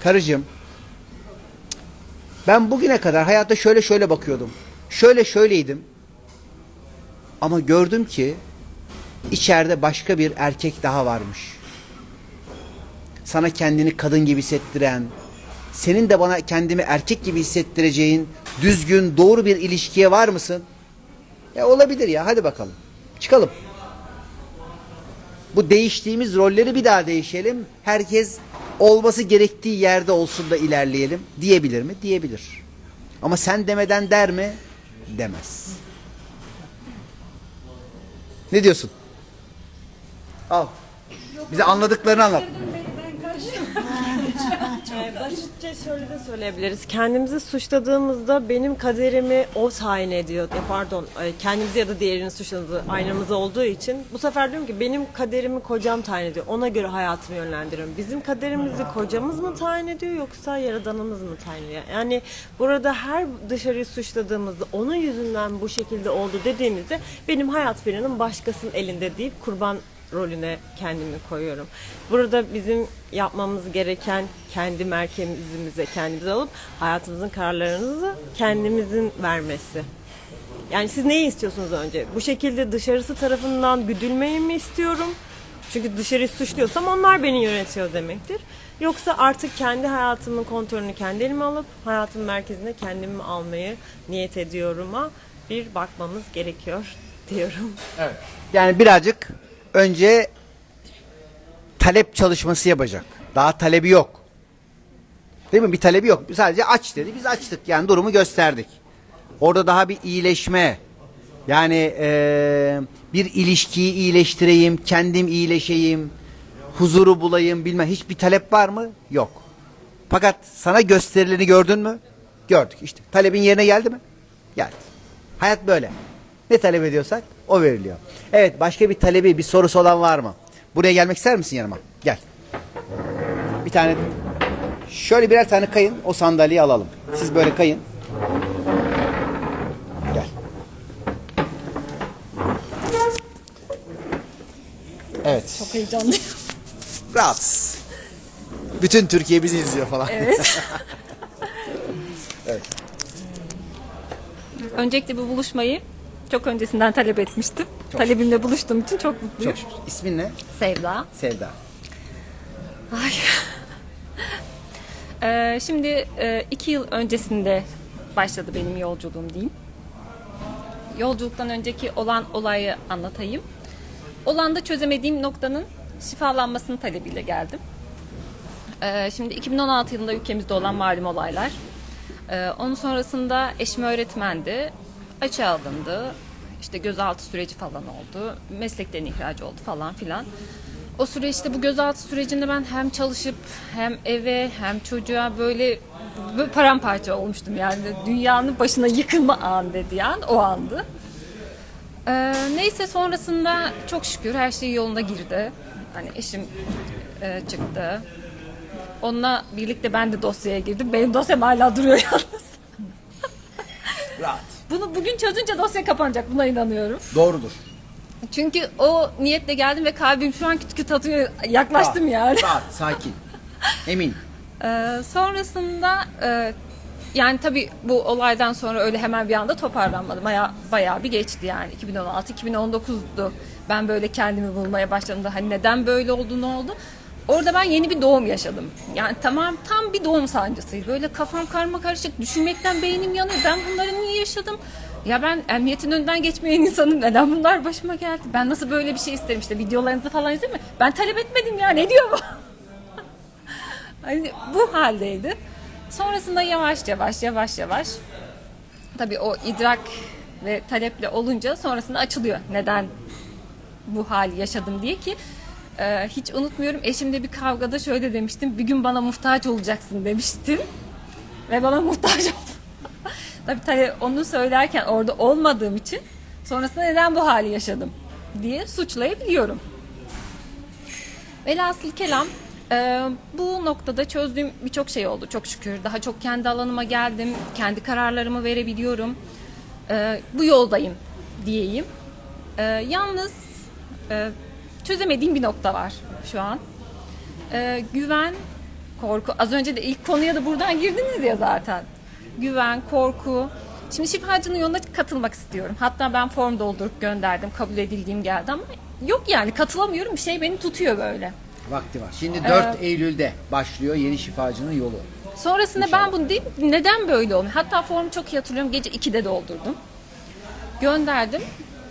karıcığım ben bugüne kadar hayatta şöyle şöyle bakıyordum. Şöyle şöyleydim. Ama gördüm ki içeride başka bir erkek daha varmış. Sana kendini kadın gibi hissettiren, senin de bana kendimi erkek gibi hissettireceğin düzgün, doğru bir ilişkiye var mısın? Ya olabilir ya hadi bakalım. Çıkalım. Bu değiştiğimiz rolleri bir daha değişelim. Herkes olması gerektiği yerde olsun da ilerleyelim diyebilir mi? Diyebilir. Ama sen demeden der mi? Demez. Ne diyorsun? Al. Bize anladıklarını anlat. Ee, basitçe şöyle de söyleyebiliriz. Kendimizi suçladığımızda benim kaderimi o tayin ediyor. E, pardon, kendimizi ya da diğerini suçladığı aynamızda olduğu için bu sefer diyorum ki benim kaderimi kocam tayin ediyor. Ona göre hayatımı yönlendiriyorum. Bizim kaderimizi kocamız mı tayin ediyor yoksa yaradanımız mı tayin ediyor? Yani burada her dışarıyı suçladığımızda onun yüzünden bu şekilde oldu dediğimizde benim hayat planım başkasının elinde deyip kurban rolüne kendimi koyuyorum. Burada bizim yapmamız gereken kendi merkezimize kendimize alıp hayatımızın kararlarını kendimizin vermesi. Yani siz neyi istiyorsunuz önce? Bu şekilde dışarısı tarafından güdülmeyi mi istiyorum? Çünkü dışarıyı suçluyorsam onlar beni yönetiyor demektir. Yoksa artık kendi hayatımın kontrolünü kendi elime alıp hayatımın merkezine kendimi almayı niyet ediyorum'a bir bakmamız gerekiyor diyorum. Yani birazcık önce talep çalışması yapacak. Daha talebi yok. Değil mi? Bir talebi yok. Sadece aç dedi. Biz açtık. Yani durumu gösterdik. Orada daha bir iyileşme. Yani eee, bir ilişkiyi iyileştireyim, kendim iyileşeyim, huzuru bulayım bilmem. Hiçbir talep var mı? Yok. Fakat sana gösterileni gördün mü? Gördük işte. Talebin yerine geldi mi? Geldi. Hayat böyle. Ne talep ediyorsak o veriliyor. Evet başka bir talebi, bir sorusu olan var mı? Buraya gelmek ister misin yanıma? Gel. Bir tane şöyle birer tane kayın o sandalyeyi alalım. Siz böyle kayın. Gel. Evet. Çok heyecanlıyım. Rahat. Bütün Türkiye bizi izliyor falan. Evet. Öncelikle bu buluşmayı çok öncesinden talep etmiştim. Talebimle buluştuğum için çok mutluyum. Çok şükür. İsmin ne? Sevda. Sevda. Ee, şimdi e, iki yıl öncesinde başladı benim yolculuğum diyeyim. Yolculuktan önceki olan olayı anlatayım. Olanda çözemediğim noktanın şifalanmasının talebiyle geldim. Ee, şimdi 2016 yılında ülkemizde olan malum olaylar. Ee, onun sonrasında eşim öğretmendi. Açığa alındı. İşte gözaltı süreci falan oldu. Meslekten ihraç oldu falan filan. O süreçte bu gözaltı sürecinde ben hem çalışıp hem eve hem çocuğa böyle, böyle paramparça olmuştum yani. Dünyanın başına yıkılma an dedi yani o andı. Ee, neyse sonrasında çok şükür her şey yoluna girdi. Hani eşim e, çıktı. Onunla birlikte ben de dosyaya girdim. Benim dosyam hala duruyor yalnız. Rahat. Bunu bugün çözünce dosya kapanacak. Buna inanıyorum. Doğrudur. Çünkü o niyetle geldim ve kalbim şu an küt küt atıyor. Yaklaştım yani. Rahat, sakin. Emin. Ee, sonrasında e, yani tabii bu olaydan sonra öyle hemen bir anda toparlanmadım. Bayağı, bayağı bir geçti yani. 2016-2019'du ben böyle kendimi bulmaya başladığımda hani neden böyle oldu ne oldu. Orada ben yeni bir doğum yaşadım. Yani tamam tam bir doğum sancısıydı. Böyle kafam karma karışık düşünmekten beynim yanıyor. Ben bunları niye yaşadım? Ya ben emniyetin önünden geçmeyen insanım. Neden bunlar başıma geldi? Ben nasıl böyle bir şey isterim işte videolarınızı falan izledim mi? Ben talep etmedim ya ne diyor bu? hani bu haldeydi. Sonrasında yavaş yavaş yavaş yavaş tabii o idrak ve taleple olunca sonrasında açılıyor. Neden bu hali yaşadım diye ki e, hiç unutmuyorum eşimle bir kavgada şöyle demiştim. Bir gün bana muhtaç olacaksın demiştim. Ve bana muhtaç oldu. Tabii tabii onu söylerken orada olmadığım için sonrasında neden bu hali yaşadım diye suçlayabiliyorum. Velhasıl kelam e, bu noktada çözdüğüm birçok şey oldu çok şükür. Daha çok kendi alanıma geldim. Kendi kararlarımı verebiliyorum. E, bu yoldayım diyeyim. E, yalnız e, çözemediğim bir nokta var şu an. E, güven, korku. Az önce de ilk konuya da buradan girdiniz ya zaten. Güven, korku. Şimdi şifacının yoluna katılmak istiyorum. Hatta ben form doldurup gönderdim. Kabul edildiğim geldi ama yok yani katılamıyorum. Bir şey beni tutuyor böyle. Vakti var. Şimdi 4 Eylül'de başlıyor yeni şifacının yolu. Sonrasında ben bunu değil neden böyle olmuyor? Hatta formu çok iyi hatırlıyorum. Gece 2'de doldurdum. Gönderdim.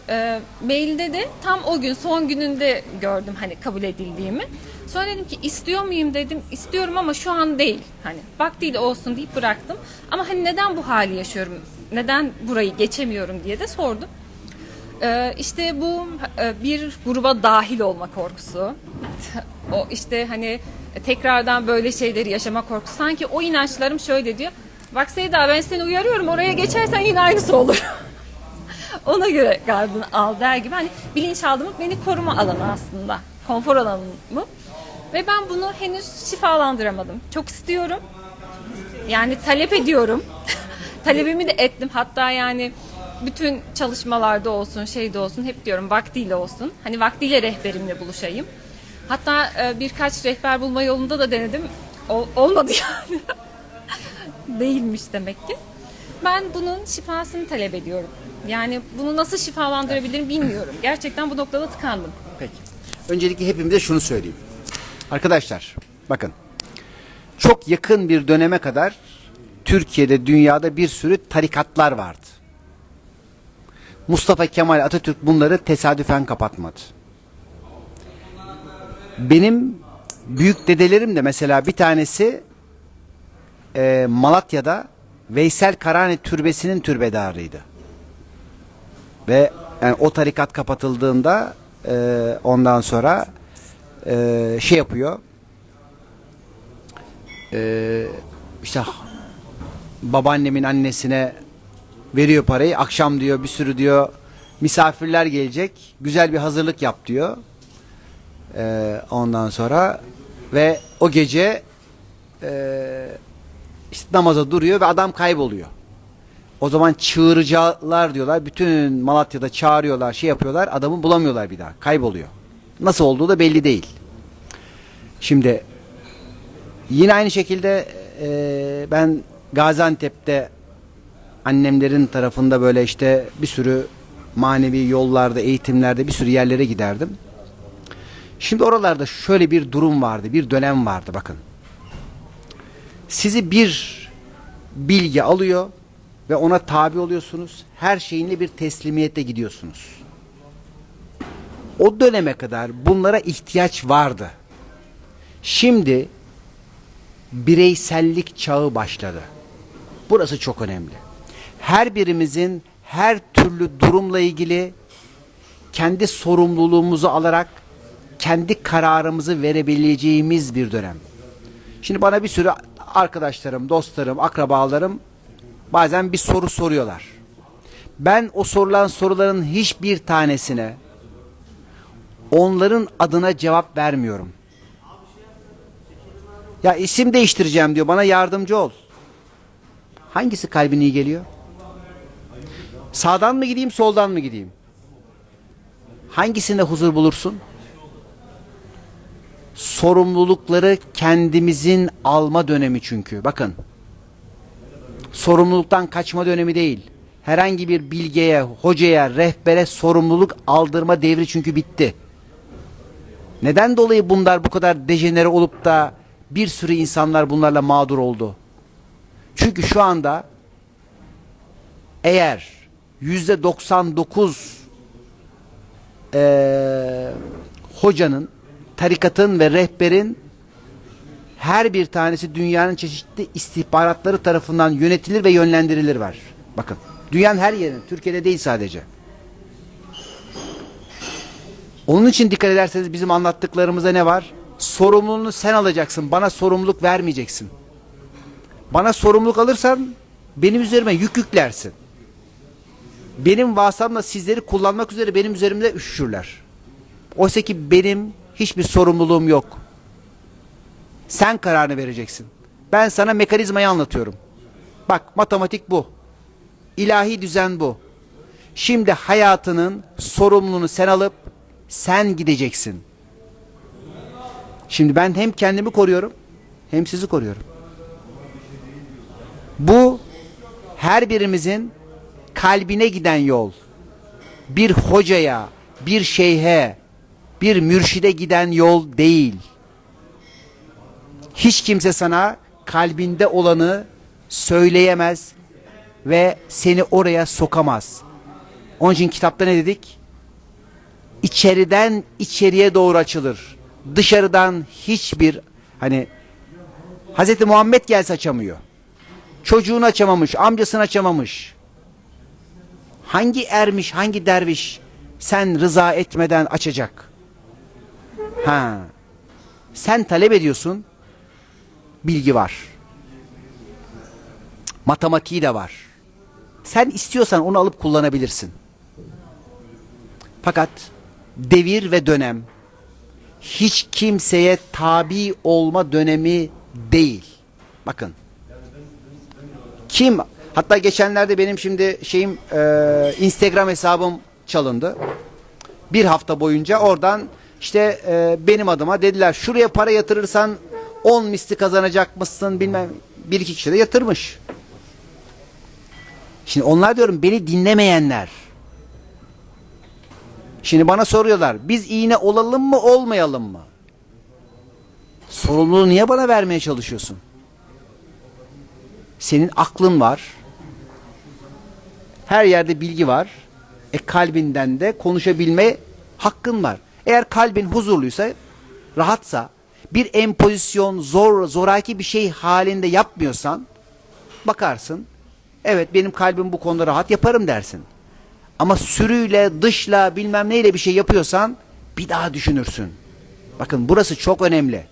Ee, mailde de tam o gün son gününde gördüm hani kabul edildiğimi. Sonra dedim ki istiyor muyum dedim. İstiyorum ama şu an değil. Hani vaktiyle olsun deyip bıraktım. Ama hani neden bu hali yaşıyorum? Neden burayı geçemiyorum diye de sordum. Ee, işte bu e, bir gruba dahil olma korkusu. O işte hani tekrardan böyle şeyleri yaşama korkusu. Sanki o inançlarım şöyle diyor. Bak Seyda ben seni uyarıyorum oraya geçersen yine aynısı olur. Ona göre gardını al der gibi. Hani bilinçaltımı beni koruma alanı aslında. Konfor alanım? Ve ben bunu henüz şifalandıramadım. Çok istiyorum. Yani talep ediyorum. Talebimi de ettim. Hatta yani bütün çalışmalarda olsun, şeyde olsun hep diyorum vaktiyle olsun. Hani vaktiyle rehberimle buluşayım. Hatta e, birkaç rehber bulma yolunda da denedim. Ol- olmadı yani. Değilmiş demek ki. Ben bunun şifasını talep ediyorum. Yani bunu nasıl şifalandırabilirim bilmiyorum. Gerçekten bu noktada tıkandım. Peki. Öncelikle hepimize şunu söyleyeyim. Arkadaşlar bakın. Çok yakın bir döneme kadar Türkiye'de dünyada bir sürü tarikatlar vardı. Mustafa Kemal Atatürk bunları tesadüfen kapatmadı. Benim büyük dedelerim de mesela bir tanesi e, Malatya'da Veysel Karani Türbesi'nin türbedarıydı. Ve yani o tarikat kapatıldığında e, ondan sonra e, şey yapıyor. E, işte babaannemin annesine veriyor parayı. Akşam diyor bir sürü diyor misafirler gelecek. Güzel bir hazırlık yap diyor. E, ondan sonra ve o gece e, işte namaza duruyor ve adam kayboluyor. O zaman çığırıcılar diyorlar. Bütün Malatya'da çağırıyorlar, şey yapıyorlar. Adamı bulamıyorlar bir daha. Kayboluyor. Nasıl olduğu da belli değil. Şimdi yine aynı şekilde e, ben Gaziantep'te annemlerin tarafında böyle işte bir sürü manevi yollarda, eğitimlerde bir sürü yerlere giderdim. Şimdi oralarda şöyle bir durum vardı, bir dönem vardı bakın. Sizi bir bilgi alıyor ve ona tabi oluyorsunuz. Her şeyinle bir teslimiyette gidiyorsunuz. O döneme kadar bunlara ihtiyaç vardı. Şimdi bireysellik çağı başladı. Burası çok önemli. Her birimizin her türlü durumla ilgili kendi sorumluluğumuzu alarak kendi kararımızı verebileceğimiz bir dönem. Şimdi bana bir sürü arkadaşlarım, dostlarım, akrabalarım bazen bir soru soruyorlar. Ben o sorulan soruların hiçbir tanesine onların adına cevap vermiyorum. Ya isim değiştireceğim diyor. Bana yardımcı ol. Hangisi kalbine iyi geliyor? Sağdan mı gideyim, soldan mı gideyim? Hangisinde huzur bulursun? Sorumlulukları kendimizin alma dönemi çünkü. Bakın. Sorumluluktan kaçma dönemi değil. Herhangi bir bilgeye, hocaya, rehbere sorumluluk aldırma devri çünkü bitti. Neden dolayı bunlar bu kadar dejenere olup da bir sürü insanlar bunlarla mağdur oldu? Çünkü şu anda eğer yüzde 99 eee, hocanın, tarikatın ve rehberin her bir tanesi dünyanın çeşitli istihbaratları tarafından yönetilir ve yönlendirilir var. Bakın dünyanın her yerinde, Türkiye'de değil sadece. Onun için dikkat ederseniz bizim anlattıklarımızda ne var? Sorumluluğunu sen alacaksın. Bana sorumluluk vermeyeceksin. Bana sorumluluk alırsan benim üzerime yük yüklersin. Benim vasıtamla sizleri kullanmak üzere benim üzerimde üşüşürler. Oysa ki benim hiçbir sorumluluğum yok. Sen kararını vereceksin. Ben sana mekanizmayı anlatıyorum. Bak matematik bu. İlahi düzen bu. Şimdi hayatının sorumluluğunu sen alıp sen gideceksin. Şimdi ben hem kendimi koruyorum hem sizi koruyorum. Bu her birimizin kalbine giden yol. Bir hocaya, bir şeyhe, bir mürşide giden yol değil. Hiç kimse sana kalbinde olanı söyleyemez ve seni oraya sokamaz. Onun için kitapta ne dedik? İçeriden içeriye doğru açılır. Dışarıdan hiçbir hani Hz. Muhammed gelse açamıyor. Çocuğunu açamamış, amcasını açamamış. Hangi ermiş, hangi derviş sen rıza etmeden açacak? Ha. Sen talep ediyorsun. Bilgi var. Matematiği de var. Sen istiyorsan onu alıp kullanabilirsin. Fakat devir ve dönem hiç kimseye tabi olma dönemi değil. Bakın. Kim hatta geçenlerde benim şimdi şeyim e, Instagram hesabım çalındı. Bir hafta boyunca oradan işte e, benim adıma dediler şuraya para yatırırsan 10 misli kazanacak mısın bilmem bir iki kişi de yatırmış. Şimdi onlar diyorum beni dinlemeyenler. Şimdi bana soruyorlar biz iğne olalım mı olmayalım mı? Sorumluluğu niye bana vermeye çalışıyorsun? Senin aklın var. Her yerde bilgi var. E kalbinden de konuşabilme hakkın var. Eğer kalbin huzurluysa, rahatsa, bir empozisyon, zor, zoraki bir şey halinde yapmıyorsan, bakarsın, evet benim kalbim bu konuda rahat yaparım dersin. Ama sürüyle, dışla, bilmem neyle bir şey yapıyorsan, bir daha düşünürsün. Bakın burası çok önemli.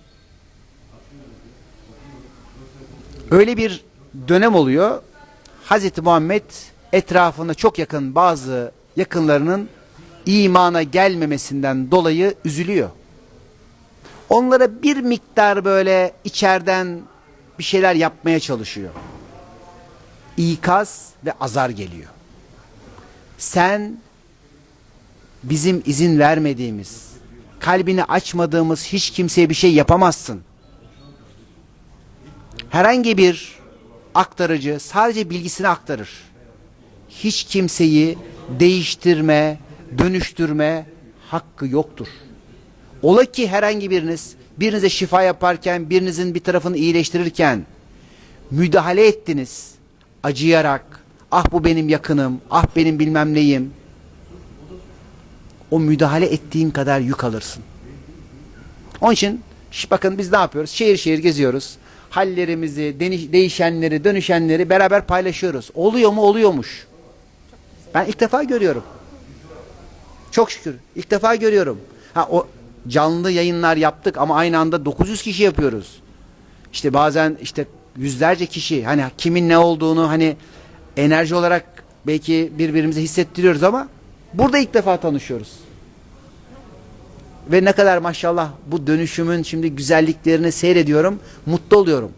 Öyle bir dönem oluyor. Hazreti Muhammed etrafında çok yakın bazı yakınlarının imana gelmemesinden dolayı üzülüyor. Onlara bir miktar böyle içeriden bir şeyler yapmaya çalışıyor. İkaz ve azar geliyor. Sen bizim izin vermediğimiz, kalbini açmadığımız hiç kimseye bir şey yapamazsın. Herhangi bir aktarıcı sadece bilgisini aktarır. Hiç kimseyi değiştirme, dönüştürme hakkı yoktur. Ola ki herhangi biriniz birinize şifa yaparken, birinizin bir tarafını iyileştirirken müdahale ettiniz. Acıyarak, ah bu benim yakınım, ah benim bilmem neyim. O müdahale ettiğin kadar yük alırsın. Onun için bakın biz ne yapıyoruz? Şehir şehir geziyoruz. Hallerimizi, değişenleri, dönüşenleri beraber paylaşıyoruz. Oluyor mu? Oluyormuş. Ben ilk defa görüyorum. Çok şükür. İlk defa görüyorum. Ha o canlı yayınlar yaptık ama aynı anda 900 kişi yapıyoruz. İşte bazen işte yüzlerce kişi hani kimin ne olduğunu hani enerji olarak belki birbirimize hissettiriyoruz ama burada ilk defa tanışıyoruz. Ve ne kadar maşallah bu dönüşümün şimdi güzelliklerini seyrediyorum, mutlu oluyorum.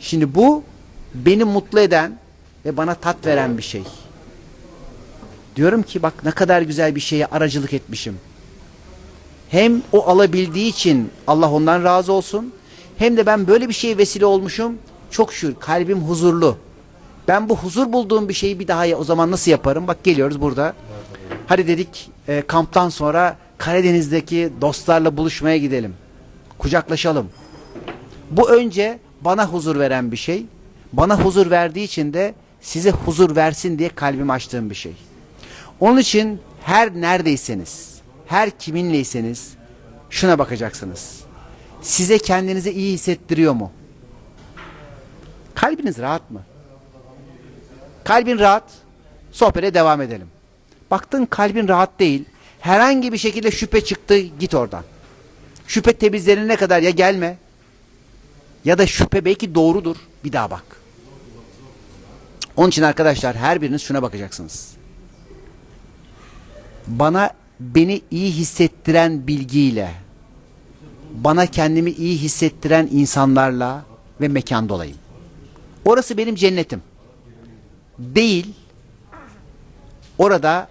Şimdi bu beni mutlu eden ve bana tat veren bir şey. Diyorum ki bak ne kadar güzel bir şeye aracılık etmişim. Hem o alabildiği için Allah ondan razı olsun. Hem de ben böyle bir şeye vesile olmuşum. Çok şükür kalbim huzurlu. Ben bu huzur bulduğum bir şeyi bir daha ya- o zaman nasıl yaparım? Bak geliyoruz burada. Hadi dedik e, kamptan sonra Karadeniz'deki dostlarla buluşmaya gidelim. Kucaklaşalım. Bu önce bana huzur veren bir şey. Bana huzur verdiği için de size huzur versin diye kalbimi açtığım bir şey. Onun için her neredeyseniz, her kiminleyseniz şuna bakacaksınız. Size kendinizi iyi hissettiriyor mu? Kalbiniz rahat mı? Kalbin rahat. Sohbete devam edelim. Baktın kalbin rahat değil. Herhangi bir şekilde şüphe çıktı git oradan. Şüphe temizlenene kadar ya gelme ya da şüphe belki doğrudur bir daha bak. Onun için arkadaşlar her biriniz şuna bakacaksınız. Bana beni iyi hissettiren bilgiyle bana kendimi iyi hissettiren insanlarla ve mekanda olayım. Orası benim cennetim. Değil. Orada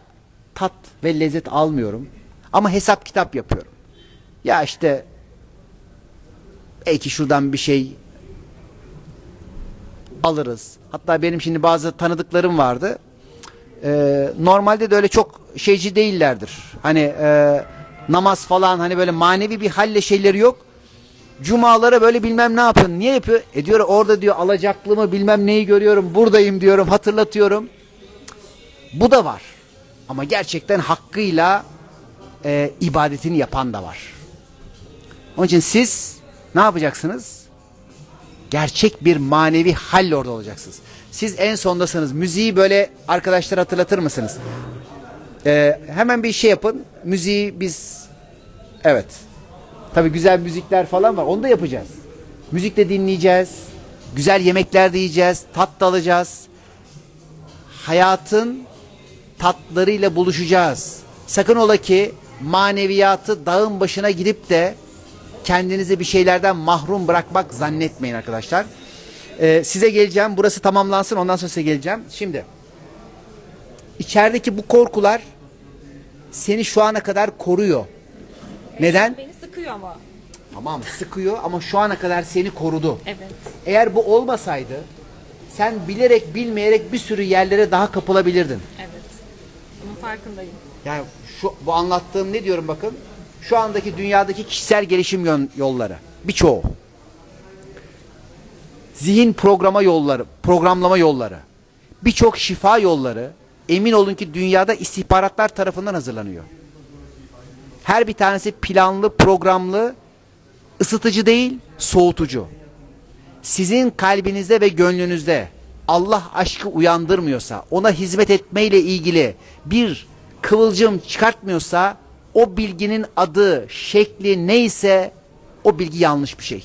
tat ve lezzet almıyorum. Ama hesap kitap yapıyorum. Ya işte belki şuradan bir şey alırız. Hatta benim şimdi bazı tanıdıklarım vardı. Ee, normalde de öyle çok şeyci değillerdir. Hani e, namaz falan hani böyle manevi bir halle şeyleri yok. Cumalara böyle bilmem ne yapın. Niye yapıyor? E diyor orada diyor alacaklı mı bilmem neyi görüyorum. Buradayım diyorum hatırlatıyorum. Bu da var. Ama gerçekten hakkıyla e, ibadetini yapan da var. Onun için siz ne yapacaksınız? Gerçek bir manevi halle orada olacaksınız. Siz en sondasınız. Müziği böyle arkadaşlar hatırlatır mısınız? Ee, hemen bir şey yapın. Müziği biz evet. Tabii güzel müzikler falan var. Onu da yapacağız. Müzik de dinleyeceğiz. Güzel yemekler de yiyeceğiz. Tat da alacağız. Hayatın tatlarıyla buluşacağız. Sakın ola ki maneviyatı dağın başına gidip de kendinizi bir şeylerden mahrum bırakmak zannetmeyin arkadaşlar. Ee, size geleceğim. Burası tamamlansın. Ondan sonra size geleceğim. Şimdi içerideki bu korkular seni şu ana kadar koruyor. Neden? Beni sıkıyor ama. Tamam sıkıyor ama şu ana kadar seni korudu. Evet. Eğer bu olmasaydı sen bilerek bilmeyerek bir sürü yerlere daha kapılabilirdin. Evet. Bunun farkındayım. Yani şu bu anlattığım ne diyorum bakın. Şu andaki dünyadaki kişisel gelişim yön- yolları birçoğu. Zihin programa yolları, programlama yolları. Birçok şifa yolları emin olun ki dünyada istihbaratlar tarafından hazırlanıyor. Her bir tanesi planlı, programlı, ısıtıcı değil, soğutucu. Sizin kalbinizde ve gönlünüzde Allah aşkı uyandırmıyorsa, ona hizmet etmeyle ilgili bir kıvılcım çıkartmıyorsa o bilginin adı, şekli neyse o bilgi yanlış bir şey.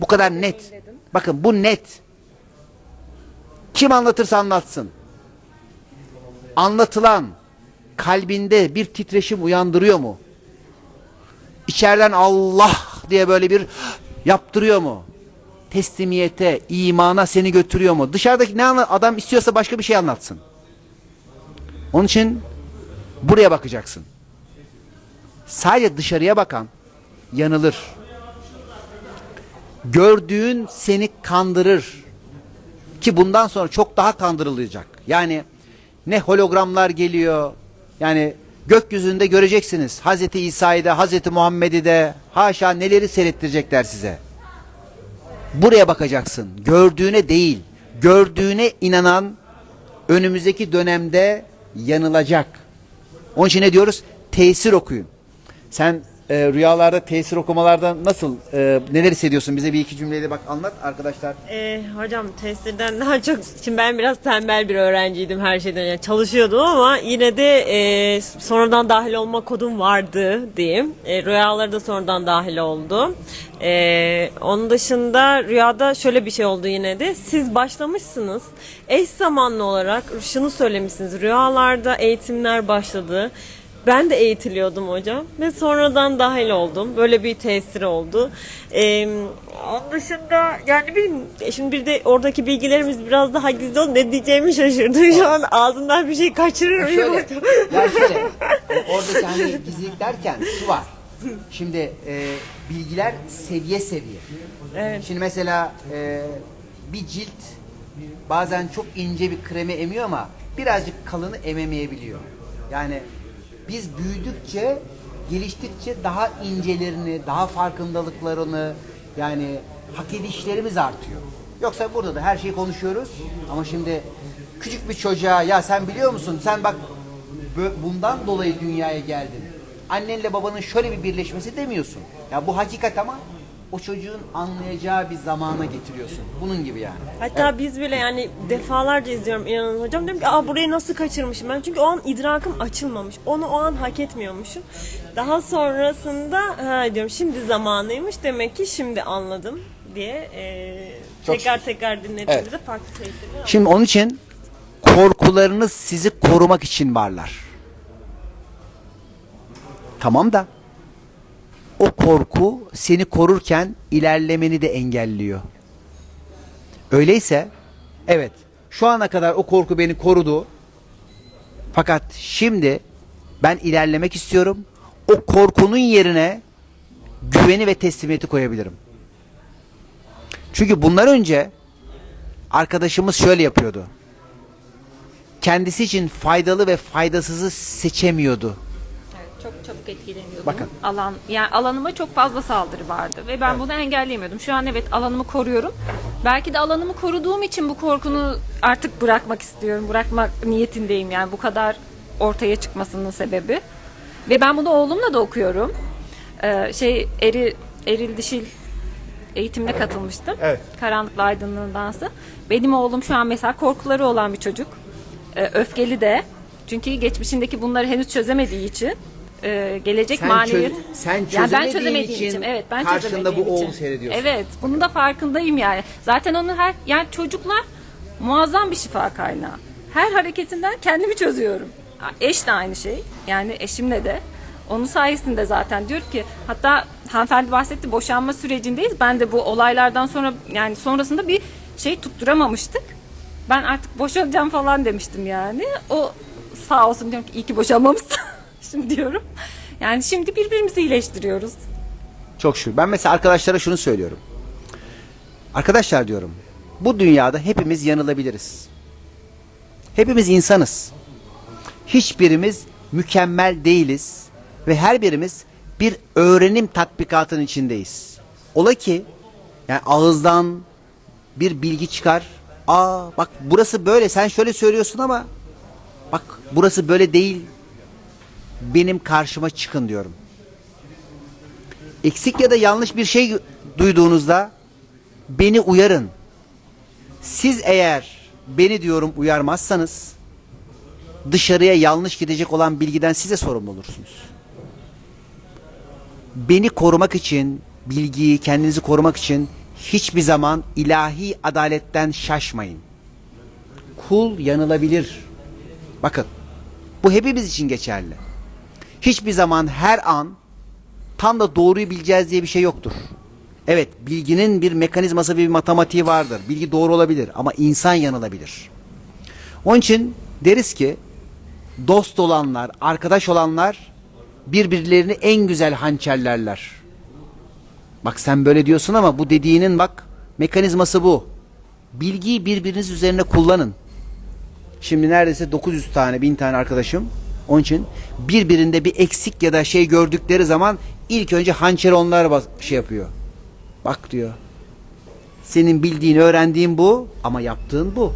Bu kadar net. Bakın bu net. Kim anlatırsa anlatsın. Anlatılan kalbinde bir titreşim uyandırıyor mu? İçeriden Allah diye böyle bir yaptırıyor mu? Teslimiyete, imana seni götürüyor mu? Dışarıdaki ne adam istiyorsa başka bir şey anlatsın. Onun için buraya bakacaksın. Sadece dışarıya bakan yanılır. Gördüğün seni kandırır. Ki bundan sonra çok daha kandırılacak. Yani ne hologramlar geliyor. Yani gökyüzünde göreceksiniz. Hazreti İsa'yı da Hazreti Muhammed'i de haşa neleri seyrettirecekler size. Buraya bakacaksın. Gördüğüne değil. Gördüğüne inanan önümüzdeki dönemde yanılacak. Onun için ne diyoruz? Tesir okuyun. Sen e, rüyalarda tesir okumalarda nasıl e, neler hissediyorsun? Bize bir iki cümleyle bak anlat arkadaşlar. Ee, hocam tesirden daha çok şimdi ben biraz tembel bir öğrenciydim her şeyden yani çalışıyordum ama yine de e, sonradan dahil olma kodum vardı diyeyim. E, rüyaları da sonradan dahil oldu. E, onun dışında rüyada şöyle bir şey oldu yine de siz başlamışsınız eş zamanlı olarak şunu söylemişsiniz rüyalarda eğitimler başladı. Ben de eğitiliyordum hocam ve sonradan dahil oldum. Böyle bir tesiri oldu. Ee, onun dışında yani bilmiyorum, şimdi bir de oradaki bilgilerimiz biraz daha gizli oldu. Ne diyeceğimi şaşırdım. Şu an ağzından bir şey kaçırır mıyım Şöyle, hocam? ya şöyle, o- oradaki hani gizlilik derken şu var. Şimdi e, bilgiler seviye seviye. Evet. Şimdi mesela e, bir cilt bazen çok ince bir kremi emiyor ama birazcık kalını ememeyebiliyor. Yani biz büyüdükçe, geliştikçe daha incelerini, daha farkındalıklarını yani hak edişlerimiz artıyor. Yoksa burada da her şeyi konuşuyoruz. Ama şimdi küçük bir çocuğa ya sen biliyor musun sen bak bundan dolayı dünyaya geldin. Annenle babanın şöyle bir birleşmesi demiyorsun. Ya bu hakikat ama o çocuğun anlayacağı bir zamana getiriyorsun. Bunun gibi yani. Hatta biz bile yani defalarca izliyorum inanın hocam. Diyorum ki Aa, burayı nasıl kaçırmışım ben. Çünkü o an idrakım açılmamış. Onu o an hak etmiyormuşum. Daha sonrasında ha diyorum şimdi zamanıymış. Demek ki şimdi anladım diye e, Çok tekrar tekrar dinlediğimde Evet. de farklı tesirler Şimdi onun için korkularınız sizi korumak için varlar. Tamam da o korku seni korurken ilerlemeni de engelliyor. Öyleyse evet şu ana kadar o korku beni korudu. Fakat şimdi ben ilerlemek istiyorum. O korkunun yerine güveni ve teslimiyeti koyabilirim. Çünkü bundan önce arkadaşımız şöyle yapıyordu. Kendisi için faydalı ve faydasızı seçemiyordu. Çok çabuk etkileniyordum. Bakın. Alan, yani alanıma çok fazla saldırı vardı ve ben bunu engelleyemiyordum. Şu an evet alanımı koruyorum. Belki de alanımı koruduğum için bu korkunu artık bırakmak istiyorum. Bırakmak niyetindeyim yani bu kadar ortaya çıkmasının sebebi. Ve ben bunu oğlumla da okuyorum. Ee, şey eri, eril dişil eğitimine katılmıştım. Evet. Karanlıkla aydınlığın dansı. Benim oğlum şu an mesela korkuları olan bir çocuk. Ee, öfkeli de. Çünkü geçmişindeki bunları henüz çözemediği için e, gelecek Sen maneviyat. çöz- sen Yani ben çözemediğin çözemediğim için evet ben karşında bu oğlu için. seyrediyorsun. Evet, bunun da farkındayım yani. Zaten onun her yani çocuklar muazzam bir şifa kaynağı. Her hareketinden kendimi çözüyorum. Eş de aynı şey. Yani eşimle de. Onun sayesinde zaten diyor ki hatta hanımefendi bahsetti boşanma sürecindeyiz. Ben de bu olaylardan sonra yani sonrasında bir şey tutturamamıştık. Ben artık boşanacağım falan demiştim yani. O sağ olsun diyorum ki iyi ki boşanmamışsın. şimdi diyorum. Yani şimdi birbirimizi iyileştiriyoruz. Çok şükür. Ben mesela arkadaşlara şunu söylüyorum. Arkadaşlar diyorum. Bu dünyada hepimiz yanılabiliriz. Hepimiz insanız. Hiçbirimiz mükemmel değiliz ve her birimiz bir öğrenim tatbikatının içindeyiz. Ola ki yani ağızdan bir bilgi çıkar. Aa bak burası böyle sen şöyle söylüyorsun ama bak burası böyle değil. Benim karşıma çıkın diyorum eksik ya da yanlış bir şey duyduğunuzda beni uyarın. Siz eğer beni diyorum uyarmazsanız dışarıya yanlış gidecek olan bilgiden size sorumlu olursunuz. Beni korumak için, bilgiyi kendinizi korumak için hiçbir zaman ilahi adaletten şaşmayın. Kul yanılabilir. Bakın bu hepimiz için geçerli. Hiçbir zaman her an tam da doğruyu bileceğiz diye bir şey yoktur. Evet bilginin bir mekanizması ve bir matematiği vardır. Bilgi doğru olabilir ama insan yanılabilir. Onun için deriz ki dost olanlar, arkadaş olanlar birbirlerini en güzel hançerlerler. Bak sen böyle diyorsun ama bu dediğinin bak mekanizması bu. Bilgiyi birbiriniz üzerine kullanın. Şimdi neredeyse 900 tane, 1000 tane arkadaşım. Onun için birbirinde bir eksik ya da şey gördükleri zaman ilk önce hançeri onlar şey yapıyor. Bak diyor. Senin bildiğin, öğrendiğin bu ama yaptığın bu.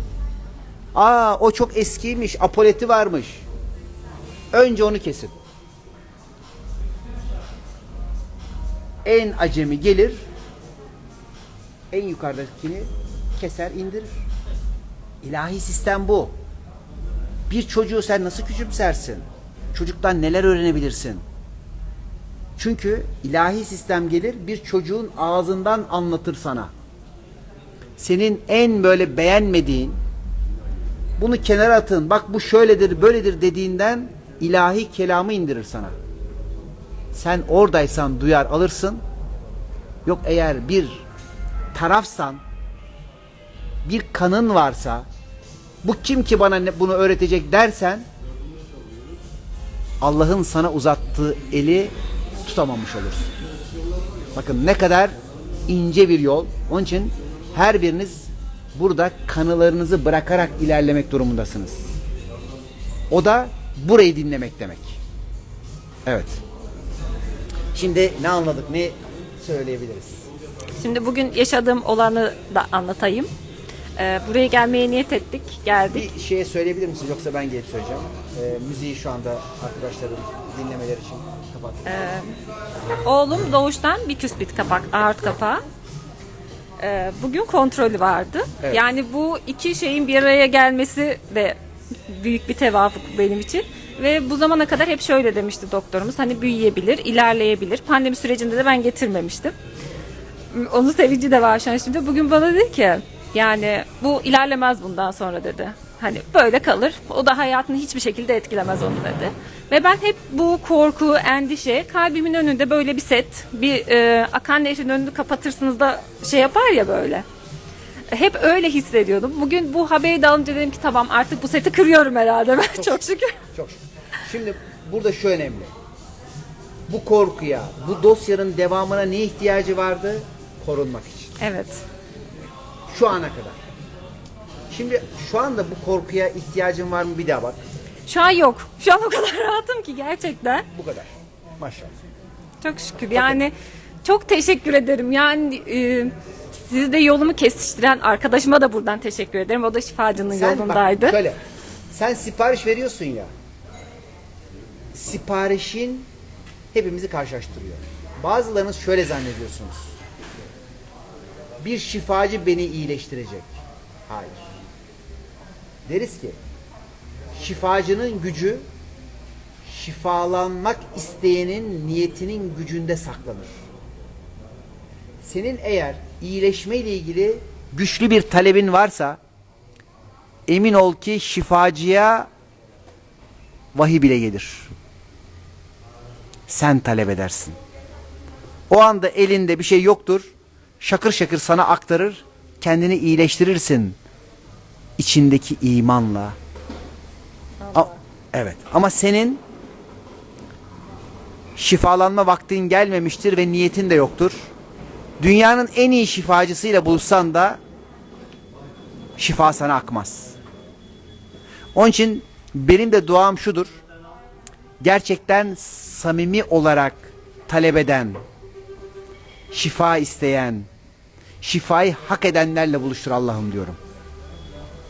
Aa o çok eskiymiş, apoleti varmış. Önce onu kesin. En acemi gelir, en yukarıdakini keser, indirir. İlahi sistem bu. Bir çocuğu sen nasıl küçümsersin? Çocuktan neler öğrenebilirsin? Çünkü ilahi sistem gelir bir çocuğun ağzından anlatır sana. Senin en böyle beğenmediğin bunu kenara atın bak bu şöyledir böyledir dediğinden ilahi kelamı indirir sana. Sen oradaysan duyar alırsın. Yok eğer bir tarafsan bir kanın varsa bu kim ki bana bunu öğretecek dersen Allah'ın sana uzattığı eli tutamamış olursun. Bakın ne kadar ince bir yol. Onun için her biriniz burada kanılarınızı bırakarak ilerlemek durumundasınız. O da burayı dinlemek demek. Evet. Şimdi ne anladık, ne söyleyebiliriz? Şimdi bugün yaşadığım olanı da anlatayım. Ee, buraya gelmeye niyet ettik, geldik. Bir şeye söyleyebilir misiniz yoksa ben gelip söyleyeceğim. Ee, müziği şu anda arkadaşların dinlemeleri için kapat. Oğlum doğuştan bir küspit kapak, aort kapağı. Ee, bugün kontrolü vardı. Evet. Yani bu iki şeyin bir araya gelmesi de büyük bir tevafuk benim için. Ve bu zamana kadar hep şöyle demişti doktorumuz. Hani büyüyebilir, ilerleyebilir. Pandemi sürecinde de ben getirmemiştim. Onun sevinci de var şu an şimdi. Bugün bana dedi ki yani bu ilerlemez bundan sonra dedi. Hani böyle kalır. O da hayatını hiçbir şekilde etkilemez onu dedi. Ve ben hep bu korku, endişe kalbimin önünde böyle bir set, bir e, akan nehrin önünü kapatırsınız da şey yapar ya böyle. Hep öyle hissediyordum. Bugün bu haberi de alınca dedim ki tamam artık bu seti kırıyorum herhalde ben çok şükür. Çok şükür. Şimdi burada şu önemli. Bu korkuya, bu dosyanın devamına ne ihtiyacı vardı? Korunmak için. Evet. Şu ana kadar. Şimdi şu anda bu korkuya ihtiyacın var mı bir daha bak. Şu an yok. Şu an o kadar rahatım ki gerçekten. Bu kadar. Maşallah. Çok şükür. Yani çok teşekkür ederim. Yani e, siz de yolumu kesiştiren arkadaşıma da buradan teşekkür ederim. O da şifacının Sen yolundaydı. bak şöyle. Sen sipariş veriyorsun ya. Siparişin hepimizi karşılaştırıyor. Bazılarınız şöyle zannediyorsunuz. Bir şifacı beni iyileştirecek. Hayır. Deriz ki şifacının gücü şifalanmak isteyenin niyetinin gücünde saklanır. Senin eğer iyileşme ile ilgili güçlü bir talebin varsa emin ol ki şifacıya vahiy bile gelir. Sen talep edersin. O anda elinde bir şey yoktur. Şakır şakır sana aktarır. Kendini iyileştirirsin. içindeki imanla. A- evet. Ama senin şifalanma vaktin gelmemiştir ve niyetin de yoktur. Dünyanın en iyi şifacısıyla buluşsan da şifa sana akmaz. Onun için benim de duam şudur. Gerçekten samimi olarak talep eden, şifa isteyen, şifayı hak edenlerle buluştur Allah'ım diyorum.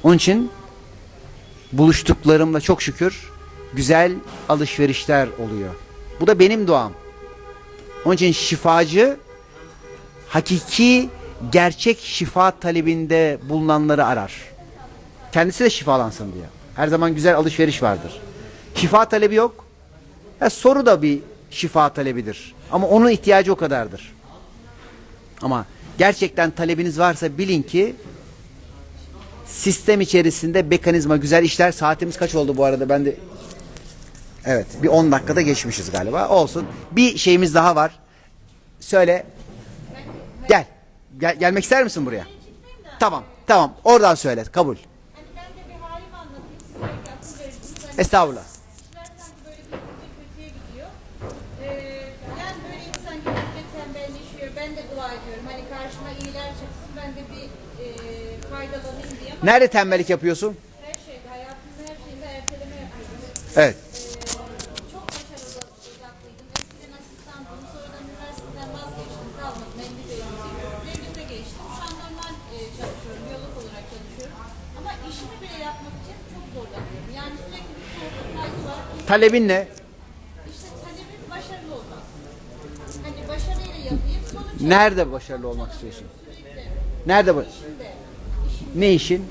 Onun için buluştuklarımla çok şükür güzel alışverişler oluyor. Bu da benim duam. Onun için şifacı hakiki gerçek şifa talebinde bulunanları arar. Kendisi de şifalansın diye. Her zaman güzel alışveriş vardır. Şifa talebi yok. Ha, soru da bir şifa talebidir. Ama onun ihtiyacı o kadardır. Ama gerçekten talebiniz varsa bilin ki sistem içerisinde mekanizma güzel işler. Saatimiz kaç oldu bu arada? Ben de Evet, bir 10 dakikada geçmişiz galiba. Olsun. Bir şeyimiz daha var. Söyle. Gel. Gel gelmek ister misin buraya? Tamam. Tamam. Oradan söyle. Kabul. Hani ben de bir halimi anlatayım. Size akıl verirsiniz. Hani Estağfurullah. işler sanki böyle gittikçe kötüye gidiyor. Ee, yani böyle insan gittikçe tembelleşiyor. Ben de dua ediyorum. Hani karşıma iyiler çıksın. Ben de bir e, faydalanayım diye. Ama Nerede tembellik yapıyorsun? her şeyde, hayatımın her şeyinde erteleme yapıyorum. Evet. Çok başarılı uzaklıydım. Eskiden asistandım. Sonradan üniversiteden vazgeçtim. Kalmadım. Endişeliyim. Devrimde geçtim. Şu an normal e, çalışıyorum. Biyolog olarak çalışıyorum. Ama işimi bile yapmak için çok zorlanıyorum. Yani sürekli bir var. Talebin ne? İşte talebim başarılı olmak. Hani başarıyla yapayım. Sonuç Nerede başarılı olmak istiyorsun? Nerede bu? Ne işin?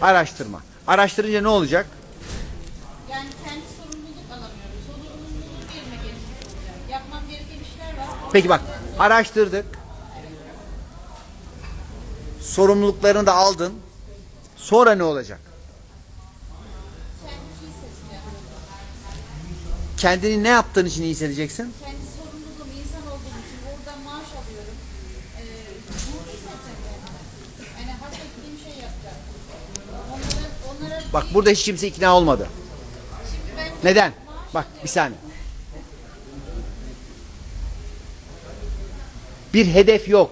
Araştırma. Araştırınca ne olacak? yani kendi sorumluluk yerine olacak. Yapmam gereken işler var. Peki bak araştırdık. Sorumluluklarını da aldın. Sonra ne olacak? Kendini ne yaptığın için iyi hissedeceksin? kendi sorumluluğum insan olduğum için oradan maaş alıyorum. Ee, mutlu hissedeceğim yani. Yani hak ettiğim şey yapacağım. Onlara, onlara Bak burada hiç kimse ikna olmadı. Neden? Bak bir saniye. Bir hedef yok.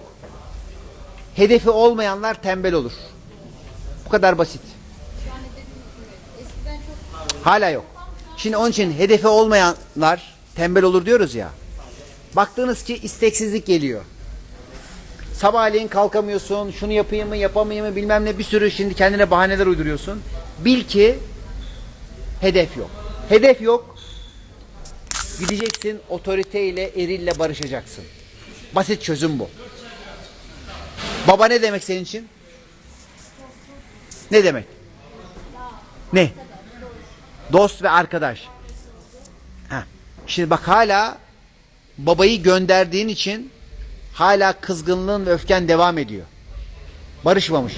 Hedefi olmayanlar tembel olur. Bu kadar basit. Hala yok. Şimdi onun için hedefi olmayanlar tembel olur diyoruz ya. Baktığınız ki isteksizlik geliyor. sabahleyin kalkamıyorsun, şunu yapayım mı yapamayayım mı bilmem ne bir sürü şimdi kendine bahaneler uyduruyorsun. Bil ki hedef yok. Hedef yok. Gideceksin otoriteyle, erille barışacaksın. Basit çözüm bu. Baba ne demek senin için? Ne demek? Ne? Dost ve arkadaş. Ha. Şimdi bak hala babayı gönderdiğin için hala kızgınlığın ve öfken devam ediyor. Barışmamış.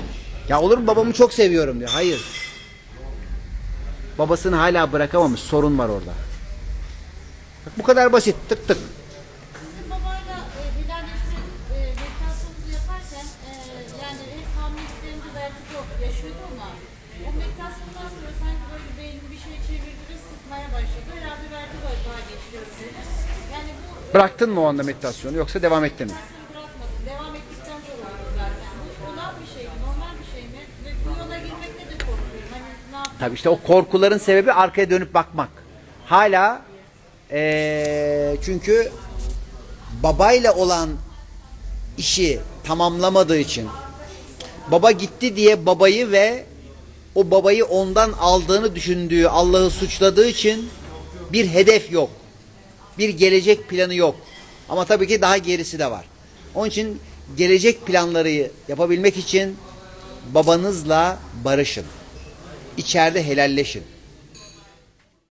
Ya olur mu babamı çok seviyorum diyor. Hayır. Babasını hala bırakamamış. Sorun var orada. Bak bu kadar basit. Tık tık. Sizin babayla e, helalleşme e, meditasyonu yaparken e, yani hep hamileliklerinde belki çok yaşıyordu ama o meditasyondan sonra sanki böyle beyni bir şey çevirdi sıkmaya başladı. Herhalde verdi böyle daha geçiyor. Yani bu Bıraktın mı o anda meditasyonu yoksa devam ettin mi? meditasyonu bırakmadım. Devam ettikten sonra oldu zaten. Bu olan bir şey mi? Normal bir şey mi? Ve bu yola girmekte de korkuyorum. Tabii işte o korkuların sebebi arkaya dönüp bakmak. Hala eee, çünkü babayla olan işi tamamlamadığı için baba gitti diye babayı ve o babayı ondan aldığını düşündüğü Allah'ı suçladığı için bir hedef yok. Bir gelecek planı yok. Ama tabii ki daha gerisi de var. Onun için gelecek planları yapabilmek için babanızla barışın. İçeride helalleşin.